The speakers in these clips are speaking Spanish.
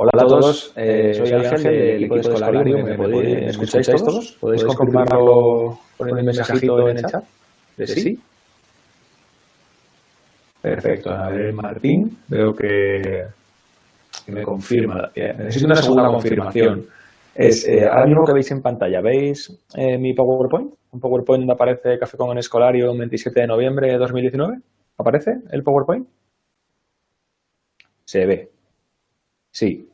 Hola a todos, eh, soy Ángel del equipo de Escolarium. ¿Me, ¿Me escucháis todos? ¿Podéis confirmarlo poniendo un mensajito en el chat? ¿De sí? Perfecto. A ver, Martín, veo que, me confirma. Necesito una segunda confirmación. Es, eh, ahora mismo que veis en pantalla, ¿veis eh, mi PowerPoint? Un PowerPoint donde aparece Café con Escolarium 27 de noviembre de 2019. ¿Aparece el PowerPoint? Se ve. Sí.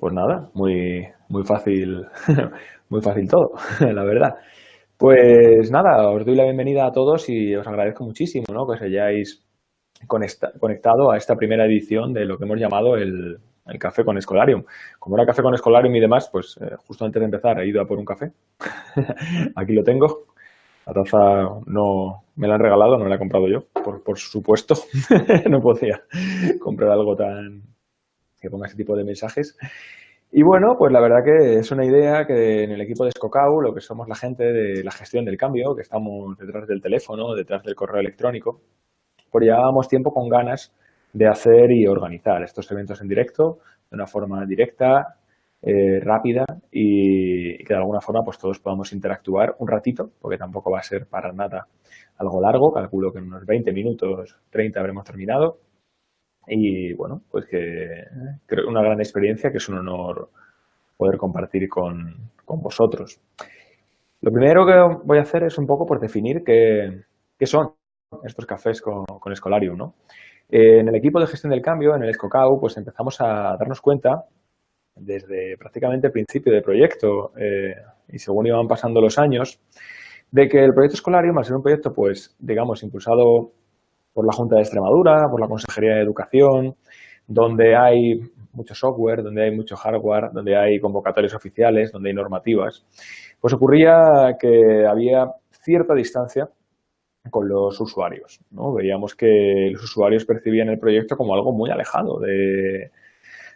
Pues nada, muy, muy fácil, muy fácil todo, la verdad. Pues nada, os doy la bienvenida a todos y os agradezco muchísimo ¿no? que os hayáis conectado a esta primera edición de lo que hemos llamado el, Café con Escolarium. Como era Café con Escolarium y demás, pues eh, justo antes de empezar he ido a por un café. Aquí lo tengo. La taza no me la han regalado, no la he comprado yo, por, por supuesto. no podía comprar algo tan, que ponga ese tipo de mensajes. Y bueno, pues la verdad que es una idea que en el equipo de Scocau, lo que somos la gente de la gestión del cambio, que estamos detrás del teléfono, detrás del correo electrónico, pues llevábamos tiempo con ganas de hacer y organizar estos eventos en directo de una forma directa, eh, rápida y, que de alguna forma pues todos podamos interactuar un ratito, porque tampoco va a ser para nada algo largo, calculo que en unos 20 minutos, 30 habremos terminado y bueno, pues que creo una gran experiencia que es un honor poder compartir con, vosotros. Lo primero que voy a hacer es un poco por definir qué, son estos cafés con, con Escolarium. ¿no? en el equipo de gestión del cambio, en el Escocau, pues empezamos a darnos cuenta desde prácticamente el principio del proyecto eh, y según iban pasando los años, de que el proyecto Escolarium, al ser un proyecto, pues, digamos, impulsado por la Junta de Extremadura, por la Consejería de Educación, donde hay mucho software, donde hay mucho hardware, donde hay convocatorios oficiales, donde hay normativas, pues ocurría que había cierta distancia con los usuarios. ¿no? Veíamos que los usuarios percibían el proyecto como algo muy alejado de...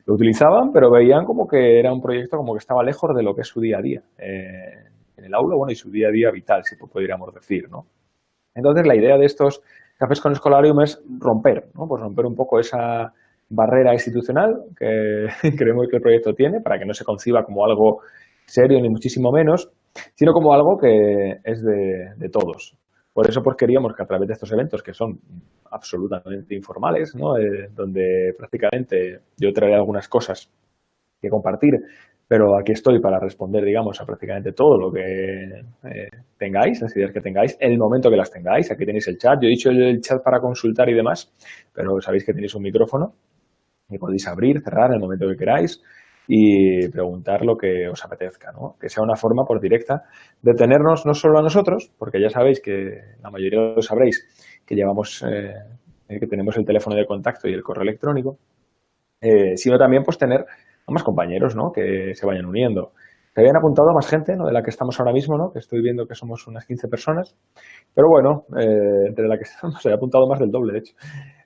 Lo utilizaban, pero veían como que era un proyecto como que estaba lejos de lo que es su día a día eh, en el aula, bueno, y su día a día vital, si podríamos decir, ¿no? Entonces, la idea de estos Cafés con Escolarium es romper, ¿no? Pues romper un poco esa barrera institucional que creemos que el proyecto tiene para que no se conciba como algo serio ni muchísimo menos, sino como algo que es de, todos. Por eso pues queríamos que a través de estos eventos que son absolutamente informales, ¿no? Eh, donde prácticamente yo traeré algunas cosas que compartir pero aquí estoy para responder, digamos, a prácticamente todo lo que eh, tengáis, las ideas que tengáis, el momento que las tengáis. Aquí tenéis el chat. Yo he dicho el chat para consultar y demás, pero sabéis que tenéis un micrófono y podéis abrir, cerrar en el momento que queráis y preguntar lo que os apetezca, ¿no? Que sea una forma por directa de tenernos no solo a nosotros, porque ya sabéis que la mayoría lo sabréis, que llevamos, eh, que tenemos el teléfono de contacto y el correo electrónico, eh, sino también pues tener a más compañeros ¿no? que se vayan uniendo. Se habían apuntado a más gente ¿no? de la que estamos ahora mismo, ¿no? que estoy viendo que somos unas 15 personas, pero bueno, eh, entre la que estamos, se ha apuntado más del doble, de hecho.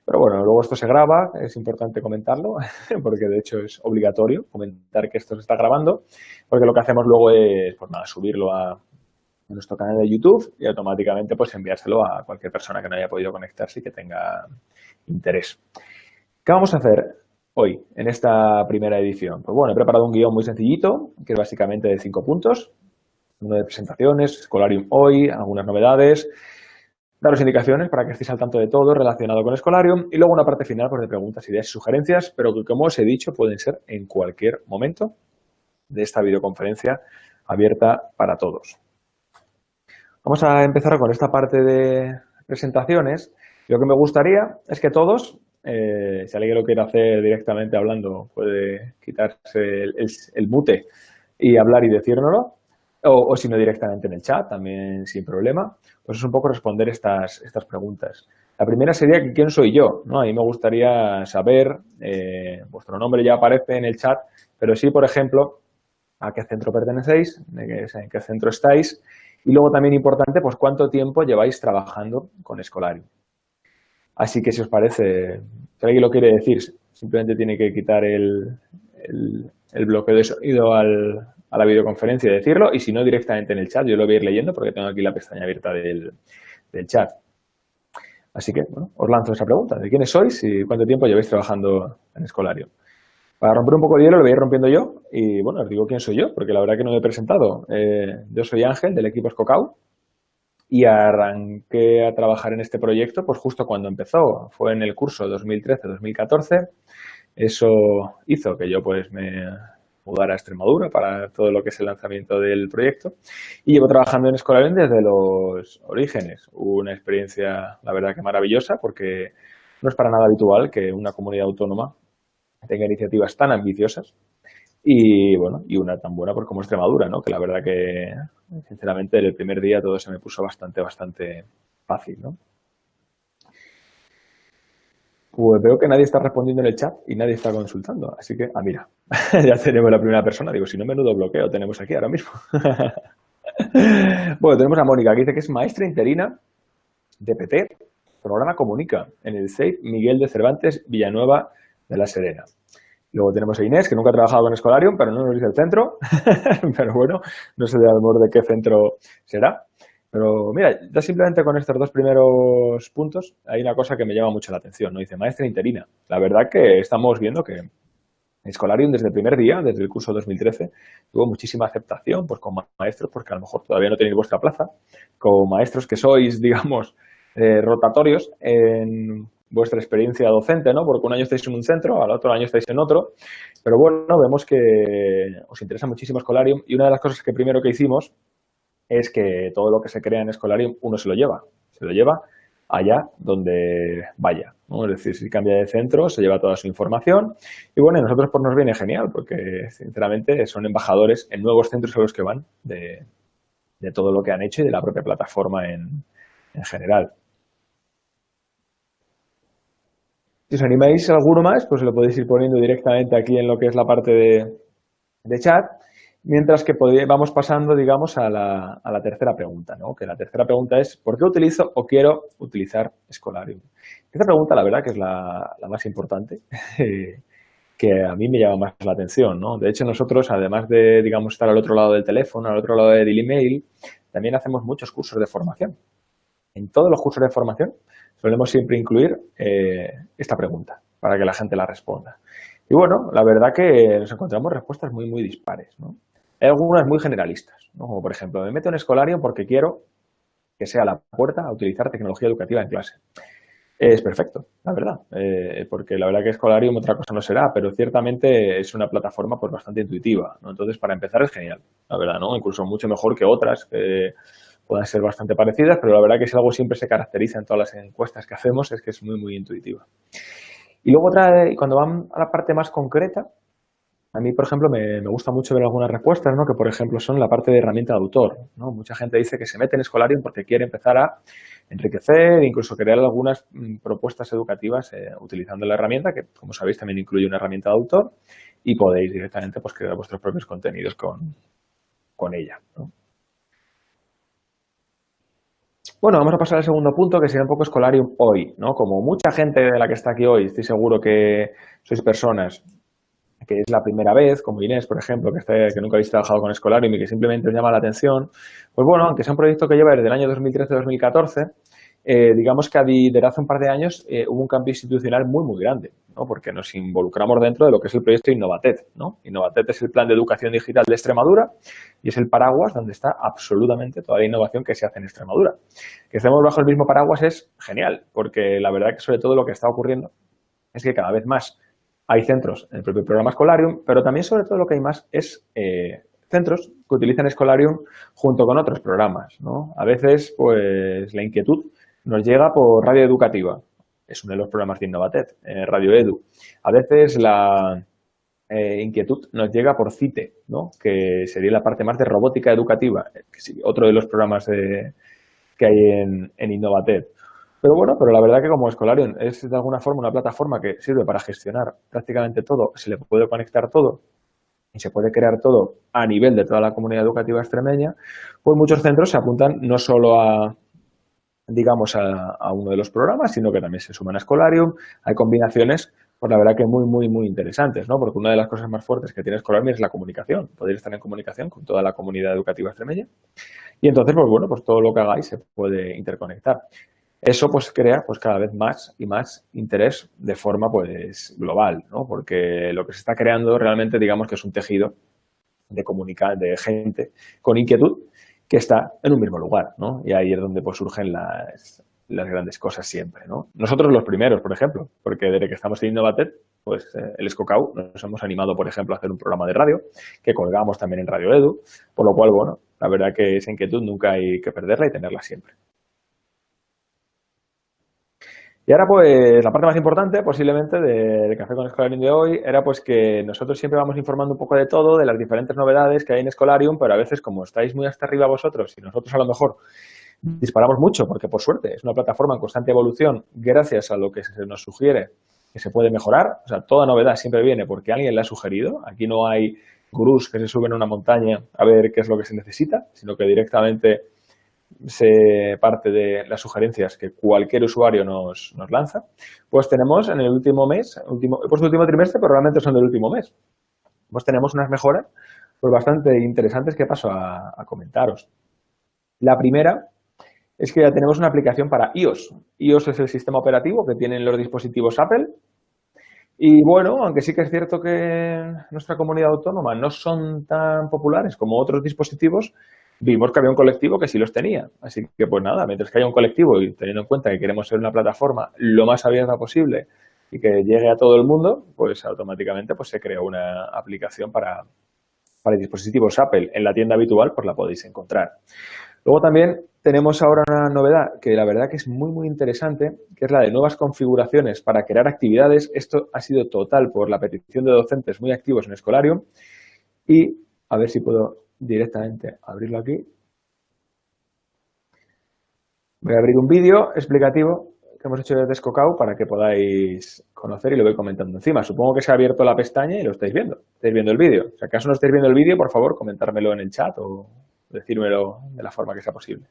Pero bueno, luego esto se graba, es importante comentarlo, porque de hecho es obligatorio comentar que esto se está grabando, porque lo que hacemos luego es, pues nada, subirlo a, nuestro canal de YouTube y automáticamente pues enviárselo a cualquier persona que no haya podido conectarse y que tenga interés. ¿Qué vamos a hacer? Hoy, en esta primera edición? Pues bueno, he preparado un guion muy sencillito, que es básicamente de cinco puntos. Uno de presentaciones, Escolarium hoy, algunas novedades, daros indicaciones para que estéis al tanto de todo relacionado con Escolarium y luego una parte final pues, de preguntas, ideas y sugerencias, pero que como os he dicho pueden ser en cualquier momento de esta videoconferencia abierta para todos. Vamos a empezar con esta parte de presentaciones. Lo que me gustaría es que todos eh, si alguien lo quiere hacer directamente hablando, puede quitarse el, mute y hablar y decírnoslo. O, si no, directamente en el chat, también sin problema. Pues es un poco responder estas, estas preguntas. La primera sería quién soy yo, ¿no? A mí me gustaría saber, eh, vuestro nombre ya aparece en el chat, pero sí, por ejemplo, a qué centro pertenecéis, en qué centro estáis, y luego también importante, pues cuánto tiempo lleváis trabajando con Escolarium. Así que si os parece, si alguien lo quiere decir, simplemente tiene que quitar el, bloqueo de sonido a la videoconferencia y decirlo, y si no, directamente en el chat. Yo lo voy a ir leyendo porque tengo aquí la pestaña abierta del, chat. Así que, bueno, os lanzo esa pregunta. ¿De quiénes sois y cuánto tiempo lleváis trabajando en Escolario? Para romper un poco el hielo lo voy a ir rompiendo yo y bueno, os digo quién soy yo, porque la verdad que no me he presentado. Eh, yo soy Ángel del equipo Escocau y arranqué a trabajar en este proyecto pues justo cuando empezó, fue en el curso 2013-2014. Eso hizo que yo pues me mudara a Extremadura para todo lo que es el lanzamiento del proyecto y llevo trabajando en Escolarium desde los orígenes. Una experiencia, la verdad que maravillosa porque no es para nada habitual que una comunidad autónoma tenga iniciativas tan ambiciosas y bueno, y una tan buena por como Extremadura, ¿no? Que la verdad que, sinceramente, el primer día todo se me puso bastante, bastante fácil, ¿no? Pues veo que nadie está respondiendo en el chat y nadie está consultando. Así que, ah, mira, ya tenemos la primera persona. Digo, si no, menudo bloqueo tenemos aquí ahora mismo. bueno, tenemos a Mónica, que dice que es maestra interina de PT, programa Comunica, en el CEIP Miguel de Cervantes, Villanueva, de la Serena. Luego tenemos a Inés, que nunca ha trabajado con Escolarium, pero no nos dice el centro. pero bueno, no sé de amor de qué centro será. Pero mira, ya simplemente con estos dos primeros puntos hay una cosa que me llama mucho la atención. ¿no? Dice maestra interina. La verdad que estamos viendo que Escolarium desde el primer día, desde el curso 2013, tuvo muchísima aceptación pues, con maestros, porque a lo mejor todavía no tenéis vuestra plaza, con maestros que sois, digamos, eh, rotatorios en vuestra experiencia docente, ¿no? Porque un año estáis en un centro, al otro año estáis en otro, pero bueno, vemos que os interesa muchísimo Escolarium y una de las cosas que primero que hicimos es que todo lo que se crea en Escolarium uno se lo lleva, se lo lleva allá donde vaya, ¿no? Es decir, si cambia de centro, se lleva toda su información y bueno, a nosotros pues nos viene genial porque sinceramente son embajadores en nuevos centros a los que van de, todo lo que han hecho y de la propia plataforma en, en general. Si os animáis alguno más, pues lo podéis ir poniendo directamente aquí en lo que es la parte de, chat, mientras que vamos pasando, digamos, a la, tercera pregunta, ¿no? Que la tercera pregunta es, ¿por qué utilizo o quiero utilizar Escolarium? Esta pregunta, la verdad, que es la, más importante, que a mí me llama más la atención, ¿no? De hecho, nosotros, además de, digamos, estar al otro lado del teléfono, al otro lado del email, también hacemos muchos cursos de formación. En todos los cursos de formación solemos siempre incluir eh, esta pregunta para que la gente la responda. Y bueno, la verdad que nos encontramos respuestas muy, muy dispares. ¿no? Hay algunas muy generalistas, ¿no? como por ejemplo, me meto en Escolarium porque quiero que sea la puerta a utilizar tecnología educativa en clase. Es perfecto, la verdad, eh, porque la verdad que Escolarium otra cosa no será, pero ciertamente es una plataforma pues, bastante intuitiva. ¿no? Entonces, para empezar es genial, la verdad, ¿no? incluso mucho mejor que otras puedan ser bastante parecidas, pero la verdad que si algo siempre se caracteriza en todas las encuestas que hacemos es que es muy, muy intuitiva. Y luego otra, cuando van a la parte más concreta, a mí, por ejemplo, me, gusta mucho ver algunas respuestas, ¿no? que por ejemplo son la parte de herramienta de autor. Mucha gente dice que se mete en Escolarium porque quiere empezar a enriquecer, incluso crear algunas mm, propuestas educativas eh, utilizando la herramienta, que como sabéis también incluye una herramienta de autor, y podéis directamente pues, crear vuestros propios contenidos con, con ella. ¿no? Bueno, vamos a pasar al segundo punto, que sería un poco Escolarium hoy, ¿no? Como mucha gente de la que está aquí hoy, estoy seguro que sois personas que es la primera vez, como Inés, por ejemplo, que, que nunca habéis trabajado con Escolarium y que simplemente os llama la atención, pues bueno, aunque sea un proyecto que lleva desde el año 2013-2014, eh, digamos que desde hace un par de años eh, hubo un cambio institucional muy, muy grande, ¿no? porque nos involucramos dentro de lo que es el proyecto Innovatet. ¿no? Innovatet es el plan de educación digital de Extremadura y es el paraguas donde está absolutamente toda la innovación que se hace en Extremadura. Que estemos bajo el mismo paraguas es genial, porque la verdad que sobre todo lo que está ocurriendo es que cada vez más hay centros en el propio programa Escolarium, pero también sobre todo lo que hay más es eh, centros que utilizan Escolarium junto con otros programas. ¿no? A veces, pues, la inquietud nos llega por radio educativa. Es uno de los programas de Innovatet, eh, Radio Edu. A veces la eh, inquietud nos llega por CITE, ¿no? que sería la parte más de robótica educativa, otro de los programas que hay en, en Innovatet. Pero bueno, pero la verdad que como Escolarium es de alguna forma una plataforma que sirve para gestionar prácticamente todo, se le puede conectar todo y se puede crear todo a nivel de toda la comunidad educativa extremeña, pues muchos centros se apuntan no solo a, digamos, a, uno de los programas, sino que también se suman a Escolarium. Hay combinaciones, pues la verdad que muy, muy, muy interesantes, ¿no? Porque una de las cosas más fuertes que tiene Escolarium es la comunicación, poder estar en comunicación con toda la comunidad educativa extremeña. Y entonces, pues bueno, pues todo lo que hagáis se puede interconectar. Eso pues crea pues cada vez más y más interés de forma pues global, ¿no? Porque lo que se está creando realmente digamos que es un tejido de comunicar, de gente con inquietud que está en un mismo lugar, ¿no? Y ahí es donde pues surgen las, las grandes cosas siempre, ¿no? Nosotros los primeros, por ejemplo, porque desde que estamos en Innovatet, pues eh, el Escocau nos hemos animado, por ejemplo, a hacer un programa de radio que colgamos también en Radio Edu, por lo cual, bueno, la verdad que esa inquietud nunca hay que perderla y tenerla siempre. Y ahora, pues, la parte más importante, posiblemente, del Café con Escolarium de hoy, era pues que nosotros siempre vamos informando un poco de todo, de las diferentes novedades que hay en Escolarium, pero a veces, como estáis muy hasta arriba vosotros, y nosotros a lo mejor disparamos mucho, porque por suerte es una plataforma en constante evolución, gracias a lo que se nos sugiere que se puede mejorar. O sea, toda novedad siempre viene porque alguien la ha sugerido. Aquí no hay gurús que se suben a una montaña a ver qué es lo que se necesita, sino que directamente se parte de las sugerencias que cualquier usuario nos, lanza, pues tenemos en el último mes, último, he puesto el último trimestre, pero realmente son del último mes, pues tenemos unas mejoras pues bastante interesantes que paso a, a comentaros. La primera es que ya tenemos una aplicación para iOS. iOS es el sistema operativo que tienen los dispositivos Apple. Y bueno, aunque sí que es cierto que nuestra comunidad autónoma no son tan populares como otros dispositivos, vimos que había un colectivo que sí los tenía. Así que, pues nada, mientras que haya un colectivo y teniendo en cuenta que queremos ser una plataforma lo más abierta posible y que llegue a todo el mundo, pues automáticamente pues, se creó una aplicación para, para dispositivos Apple. En la tienda habitual pues la podéis encontrar. Luego también tenemos ahora una novedad que la verdad que es muy, muy interesante, que es la de nuevas configuraciones para crear actividades. Esto ha sido total por la petición de docentes muy activos en Escolarium. Y a ver si puedo directamente abrirlo aquí. Voy a abrir un vídeo explicativo que hemos hecho desde Scocau para que podáis conocer y lo voy comentando encima. Supongo que se ha abierto la pestaña y lo estáis viendo. Estáis viendo el vídeo. Si acaso no estáis viendo el vídeo, por favor, comentármelo en el chat o decírmelo de la forma que sea posible.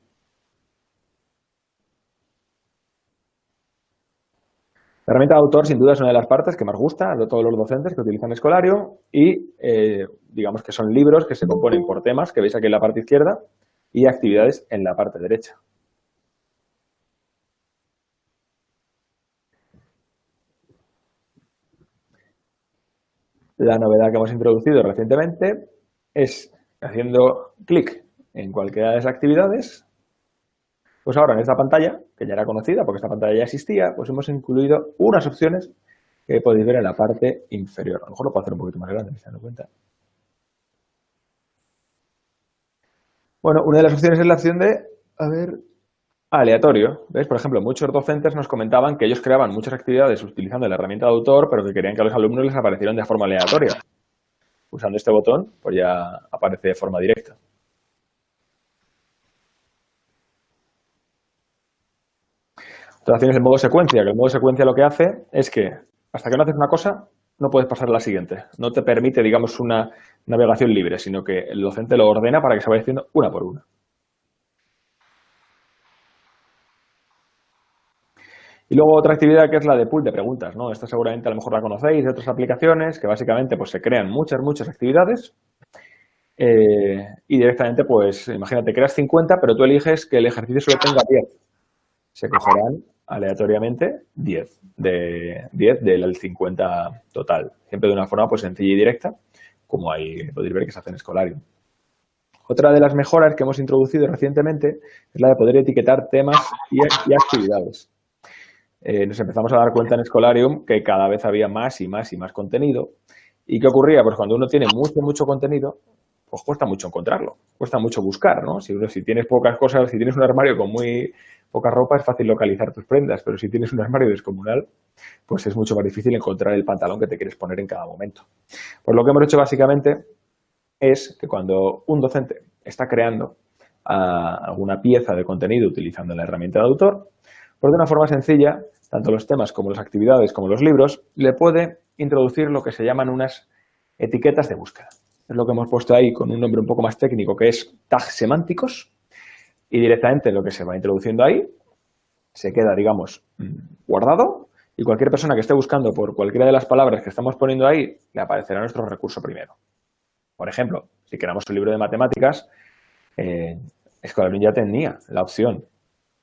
La herramienta de autor, sin duda, es una de las partes que más gusta a todos los docentes que utilizan Escolario y, eh, digamos que son libros que se componen por temas, que veis aquí en la parte izquierda, y actividades en la parte derecha. La novedad que hemos introducido recientemente es haciendo clic en cualquiera de las actividades, pues ahora en esta pantalla, que ya era conocida porque esta pantalla ya existía, pues hemos incluido unas opciones que podéis ver en la parte inferior. A lo mejor lo puedo hacer un poquito más grande, me dando cuenta. Bueno, una de las opciones es la opción de, a ver, aleatorio. ¿Ves? Por ejemplo, muchos docentes nos comentaban que ellos creaban muchas actividades utilizando la herramienta de autor, pero que querían que a los alumnos les aparecieran de forma aleatoria. Usando este botón, pues ya aparece de forma directa. Tienes el modo secuencia, que el modo secuencia lo que hace es que hasta que no haces una cosa, no puedes pasar a la siguiente. No te permite, digamos, una navegación libre, sino que el docente lo ordena para que se vaya haciendo una por una. Y luego otra actividad que es la de pool de preguntas, ¿no? Esta seguramente a lo mejor la conocéis de otras aplicaciones, que básicamente pues se crean muchas, muchas actividades eh, y directamente pues imagínate, creas 50, pero tú eliges que el ejercicio solo tenga 10 se cogerán aleatoriamente 10, de 10 del 50 total. Siempre de una forma pues sencilla y directa, como ahí podéis ver que se hace en Escolarium. Otra de las mejoras que hemos introducido recientemente es la de poder etiquetar temas y, actividades. Eh, nos empezamos a dar cuenta en Escolarium que cada vez había más y más y más contenido. ¿Y qué ocurría? Pues cuando uno tiene mucho, mucho contenido, pues cuesta mucho encontrarlo, cuesta mucho buscar, ¿no? Si, si tienes pocas cosas, si tienes un armario con muy poca ropa es fácil localizar tus prendas, pero si tienes un armario descomunal, pues es mucho más difícil encontrar el pantalón que te quieres poner en cada momento. Pues lo que hemos hecho básicamente es que cuando un docente está creando ah, alguna pieza de contenido utilizando la herramienta de autor, pues de una forma sencilla, tanto los temas como las actividades como los libros, le puede introducir lo que se llaman unas etiquetas de búsqueda. Es lo que hemos puesto ahí con un nombre un poco más técnico que es tags semánticos, y directamente lo que se va introduciendo ahí se queda, digamos, guardado y cualquier persona que esté buscando por cualquiera de las palabras que estamos poniendo ahí, le aparecerá nuestro recurso primero. Por ejemplo, si queramos un libro de matemáticas, eh, ya tenía la opción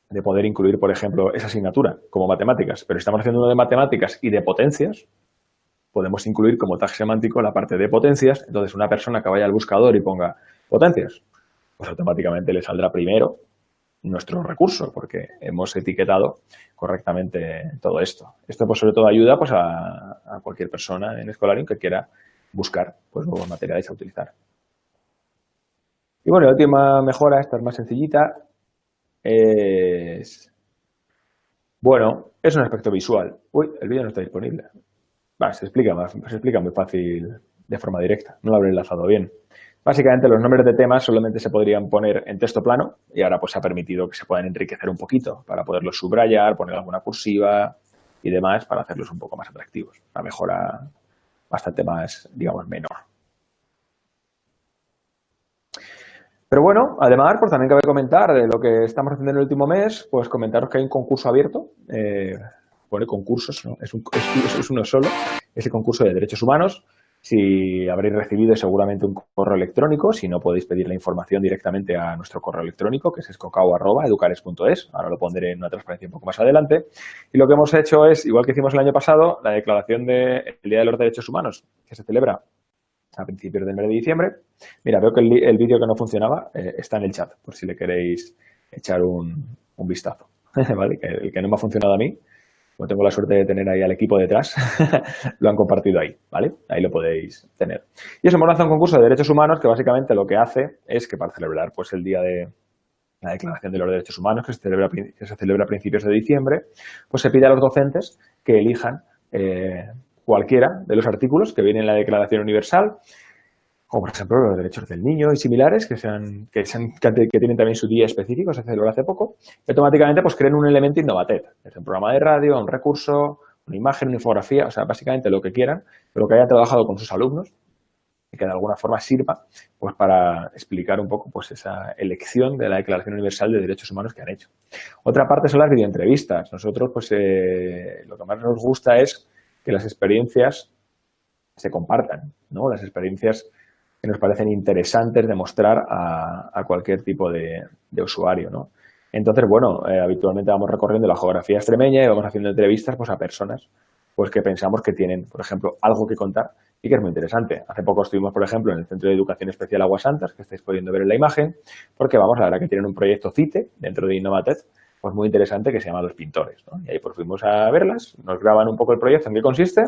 de poder incluir, por ejemplo, esa asignatura como matemáticas, pero si estamos haciendo uno de matemáticas y de potencias, podemos incluir como tag semántico la parte de potencias. Entonces, una persona que vaya al buscador y ponga potencias, pues automáticamente le saldrá primero nuestro recurso, porque hemos etiquetado correctamente todo esto. Esto, pues, sobre todo ayuda pues, a, cualquier persona en Escolarium que quiera buscar pues, nuevos materiales a utilizar. Y bueno, la última mejora, esta es más sencillita, es... Bueno, es un aspecto visual. Uy, el vídeo no está disponible se, explica se explica muy fácil de forma directa, no lo habré enlazado bien. Básicamente los nombres de temas solamente se podrían poner en texto plano y ahora pues se ha permitido que se puedan enriquecer un poquito para poderlos subrayar, poner alguna cursiva y demás para hacerlos un poco más atractivos. Una mejora bastante más, digamos, menor. Pero bueno, además, pues también cabe comentar de lo que estamos haciendo en el último mes, pues comentaros que hay un concurso abierto eh, pone concursos, ¿no? es, un, es, uno solo, es el concurso de derechos humanos. Si habréis recibido seguramente un correo electrónico, si no podéis pedir la información directamente a nuestro correo electrónico, que es escocao.educares.es, ahora lo pondré en una transparencia un poco más adelante. Y lo que hemos hecho es, igual que hicimos el año pasado, la declaración del Día de los Derechos Humanos, que se celebra a principios del mes de diciembre. Mira, veo que el, vídeo que no funcionaba eh, está en el chat, por si le queréis echar un, vistazo. ¿Vale? el que no me ha funcionado a mí, como tengo la suerte de tener ahí al equipo detrás, lo han compartido ahí, ¿vale? Ahí lo podéis tener. Y eso hemos lanzado un concurso de derechos humanos que básicamente lo que hace es que para celebrar pues el día de la Declaración de los Derechos Humanos que se celebra, que se celebra a principios de diciembre, pues se pide a los docentes que elijan eh, cualquiera de los artículos que vienen en la Declaración Universal como por ejemplo los derechos del niño y similares, que, sean, que, que, tienen también su día específico, se celebró hace poco, y automáticamente pues creen un elemento Innovatet, es un programa de radio, un recurso, una imagen, una infografía, o sea, básicamente lo que quieran, pero que hayan trabajado con sus alumnos y que de alguna forma sirva pues para explicar un poco pues esa elección de la Declaración Universal de Derechos Humanos que han hecho. Otra parte son las videoentrevistas. Nosotros pues eh, lo que más nos gusta es que las experiencias se compartan, ¿no? Las experiencias que nos parecen interesantes de mostrar a, cualquier tipo de, usuario, ¿no? Entonces, bueno, eh, habitualmente vamos recorriendo la geografía extremeña y vamos haciendo entrevistas pues, a personas pues, que pensamos que tienen, por ejemplo, algo que contar y que es muy interesante. Hace poco estuvimos, por ejemplo, en el Centro de Educación Especial Aguas Santas, que estáis pudiendo ver en la imagen, porque vamos, la verdad que tienen un proyecto CITE dentro de Innovatec, pues muy interesante que se llama Los Pintores. Y ahí pues fuimos a verlas, nos graban un poco el proyecto, en qué consiste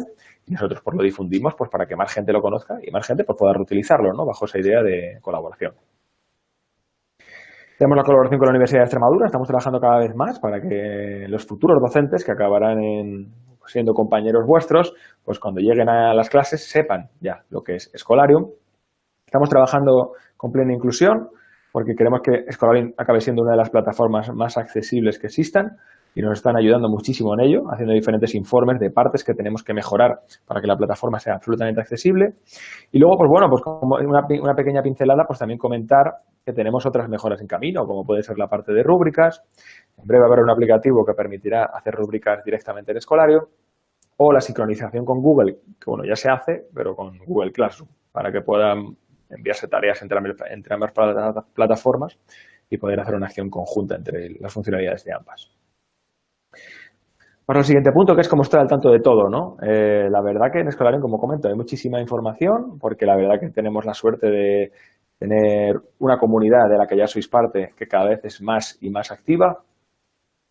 y nosotros pues lo difundimos pues para que más gente lo conozca y más gente pues pueda reutilizarlo, ¿no? Bajo esa idea de colaboración. Tenemos la colaboración con la Universidad de Extremadura, estamos trabajando cada vez más para que los futuros docentes que acabarán siendo compañeros vuestros, pues cuando lleguen a las clases sepan ya lo que es Escolarium. Estamos trabajando con plena inclusión porque queremos que Escolarium acabe siendo una de las plataformas más accesibles que existan y nos están ayudando muchísimo en ello, haciendo diferentes informes de partes que tenemos que mejorar para que la plataforma sea absolutamente accesible. Y luego, pues bueno, pues como una, una pequeña pincelada, pues también comentar que tenemos otras mejoras en camino, como puede ser la parte de rúbricas. En breve habrá un aplicativo que permitirá hacer rúbricas directamente en Escolario o la sincronización con Google, que bueno, ya se hace, pero con Google Classroom, para que puedan enviarse tareas entre, ambas plataformas y poder hacer una acción conjunta entre las funcionalidades de ambas. Para el siguiente punto, que es cómo estar al tanto de todo, ¿no? Eh, la verdad que en Escolarium, como comento, hay muchísima información, porque la verdad que tenemos la suerte de tener una comunidad de la que ya sois parte, que cada vez es más y más activa.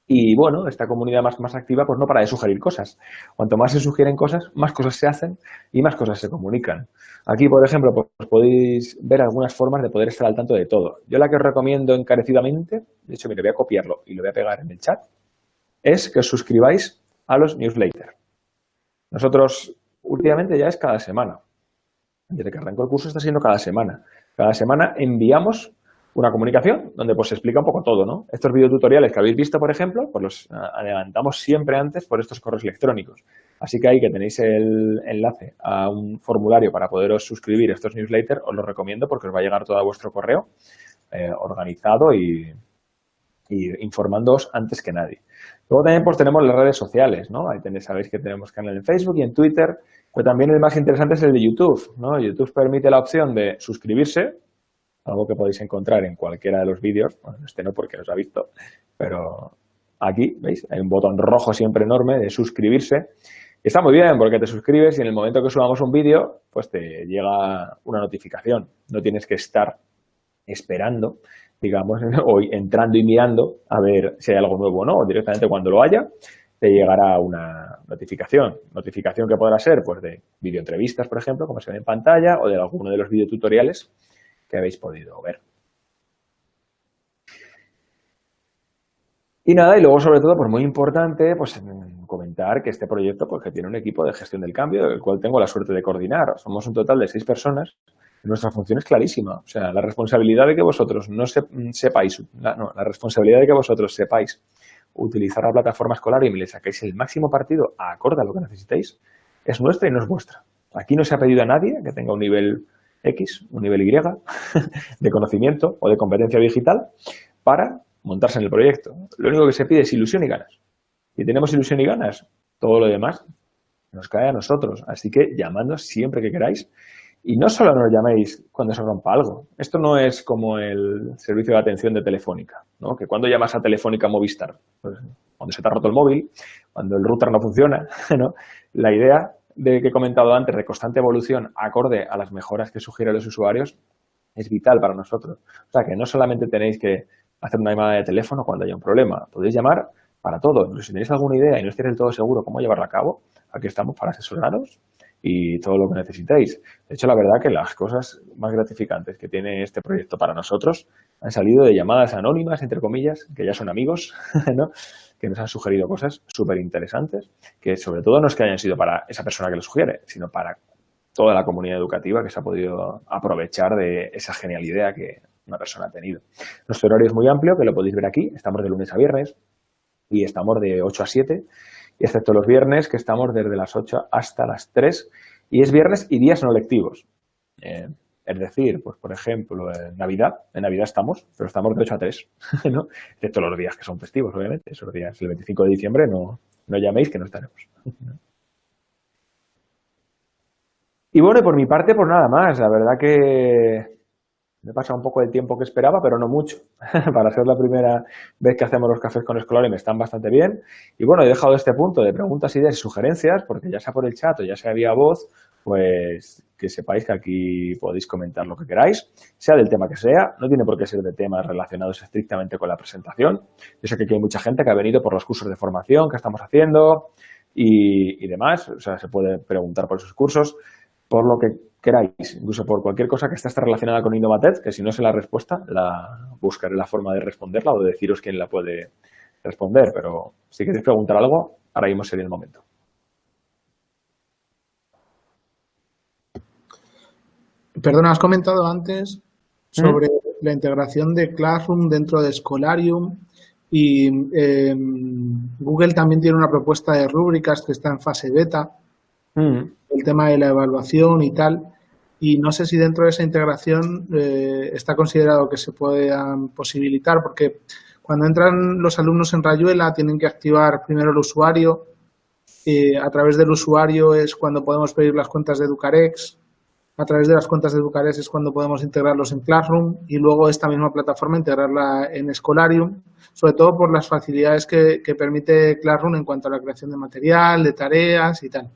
Y bueno, esta comunidad más, más activa, pues no para de sugerir cosas. Cuanto más se sugieren cosas, más cosas se hacen y más cosas se comunican. Aquí, por ejemplo, pues podéis ver algunas formas de poder estar al tanto de todo. Yo la que os recomiendo encarecidamente, de hecho, mire, voy a copiarlo y lo voy a pegar en el chat, es que os suscribáis a los newsletters. Nosotros últimamente ya es cada semana. Desde que arrancó el curso está siendo cada semana. Cada semana enviamos una comunicación donde pues se explica un poco todo, ¿no? Estos videotutoriales que habéis visto, por ejemplo, pues los adelantamos siempre antes por estos correos electrónicos. Así que ahí que tenéis el enlace a un formulario para poderos suscribir a estos newsletters, os lo recomiendo porque os va a llegar todo a vuestro correo eh, organizado y, y informándoos antes que nadie. Luego también pues tenemos las redes sociales, ¿no? Ahí tenéis, sabéis que tenemos canal en Facebook y en Twitter, pero también el más interesante es el de YouTube, ¿no? YouTube permite la opción de suscribirse algo que podéis encontrar en cualquiera de los vídeos, bueno, este no porque os ha visto, pero aquí, ¿veis? Hay un botón rojo siempre enorme de suscribirse. Está muy bien porque te suscribes y en el momento que subamos un vídeo, pues te llega una notificación. No tienes que estar esperando, digamos, o entrando y mirando a ver si hay algo nuevo o no. Directamente cuando lo haya, te llegará una notificación. Notificación que podrá ser pues de videoentrevistas, por ejemplo, como se ve en pantalla, o de alguno de los videotutoriales que habéis podido ver. Y nada, y luego sobre todo, pues muy importante, pues comentar que este proyecto pues que tiene un equipo de gestión del cambio, del cual tengo la suerte de coordinar. Somos un total de seis personas. Nuestra función es clarísima. O sea, la responsabilidad de que vosotros no sepáis, no, la responsabilidad de que vosotros sepáis utilizar la plataforma escolar y me le saquéis el máximo partido acorde a lo que necesitéis, es nuestra y no es vuestra. Aquí no se ha pedido a nadie que tenga un nivel X, un nivel Y de conocimiento o de competencia digital para montarse en el proyecto. Lo único que se pide es ilusión y ganas. Si tenemos ilusión y ganas, todo lo demás nos cae a nosotros. Así que llamadnos siempre que queráis. Y no solo nos llaméis cuando se rompa algo. Esto no es como el servicio de atención de Telefónica, ¿no? que cuando llamas a Telefónica Movistar, pues, cuando se te ha roto el móvil, cuando el router no funciona, ¿no? la idea de que he comentado antes de constante evolución acorde a las mejoras que sugieren los usuarios es vital para nosotros. O sea, que no solamente tenéis que hacer una llamada de teléfono cuando haya un problema. Podéis llamar para todo. si tenéis alguna idea y no estáis del todo seguro cómo llevarla a cabo, aquí estamos para asesoraros y todo lo que necesitéis. De hecho, la verdad que las cosas más gratificantes que tiene este proyecto para nosotros han salido de llamadas anónimas, entre comillas, que ya son amigos, ¿no? Que nos han sugerido cosas súper interesantes, que sobre todo no es que hayan sido para esa persona que lo sugiere, sino para toda la comunidad educativa que se ha podido aprovechar de esa genial idea que una persona ha tenido. Nuestro horario es muy amplio, que lo podéis ver aquí. Estamos de lunes a viernes y estamos de 8 a 7, y excepto los viernes, que estamos desde las 8 hasta las 3, y es viernes y días no lectivos. Eh, es decir, pues por ejemplo, en Navidad, en Navidad estamos, pero estamos de 8 a 3, ¿no? Excepto los días que son festivos, obviamente. Esos días, el 25 de diciembre, no, no llaméis que no estaremos. Y bueno, por mi parte, pues nada más. La verdad que me pasa un poco el tiempo que esperaba, pero no mucho. Para ser la primera vez que hacemos los cafés con Escolari me están bastante bien. Y bueno, he dejado este punto de preguntas, ideas y sugerencias, porque ya sea por el chat o ya sea vía voz, pues que sepáis que aquí podéis comentar lo que queráis, sea del tema que sea, no tiene por qué ser de temas relacionados estrictamente con la presentación. Yo sé que aquí hay mucha gente que ha venido por los cursos de formación que estamos haciendo y, y demás, o sea, se puede preguntar por esos cursos por lo que queráis, incluso por cualquier cosa que esté relacionada con Innovatec, que si no sé la respuesta, la buscaré la forma de responderla o de deciros quién la puede responder, pero si queréis preguntar algo, ahora mismo sería el momento. Perdona, has comentado antes sobre la integración de Classroom dentro de Scholarium y em, Google también tiene una propuesta de rúbricas que está en fase beta. Mm. El tema de la evaluación y tal. Y no sé si dentro de esa integración eh, está considerado que se puedan posibilitar, porque cuando entran los alumnos en Rayuela tienen que activar primero el usuario. A través del usuario es cuando podemos pedir las cuentas de Educarex. A través de las cuentas de Educarex es cuando podemos integrarlos en Classroom y luego esta misma plataforma integrarla en Scholarium, sobre todo por las facilidades que, que permite Classroom en cuanto a la creación de material, de tareas y tal.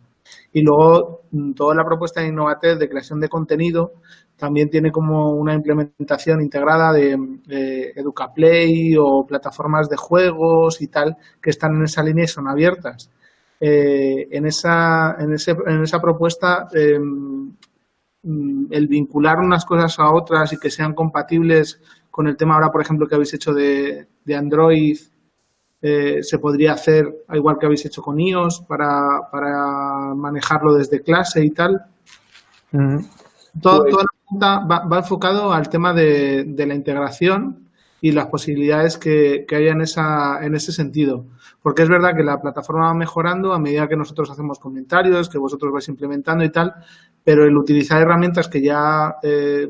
Y luego mm, toda la propuesta de Innovatel de creación de contenido también tiene como una implementación integrada de, EducaPlay o plataformas de juegos y tal que están en esa línea y son abiertas. Eh, en, esa, en, ese, en esa propuesta, em, mm, el vincular unas cosas a otras y que sean compatibles con el tema ahora, por ejemplo, que habéis hecho de, de Android eh, se podría hacer, igual que habéis hecho con iOS, para, para manejarlo desde clase y tal. Todo, pues toda la va, va, enfocado al tema de, de, la integración y las posibilidades que, que haya en, esa, en ese sentido. Porque es verdad que la plataforma va mejorando a medida que nosotros hacemos comentarios, que vosotros vais implementando y tal, pero el utilizar herramientas que ya, eh,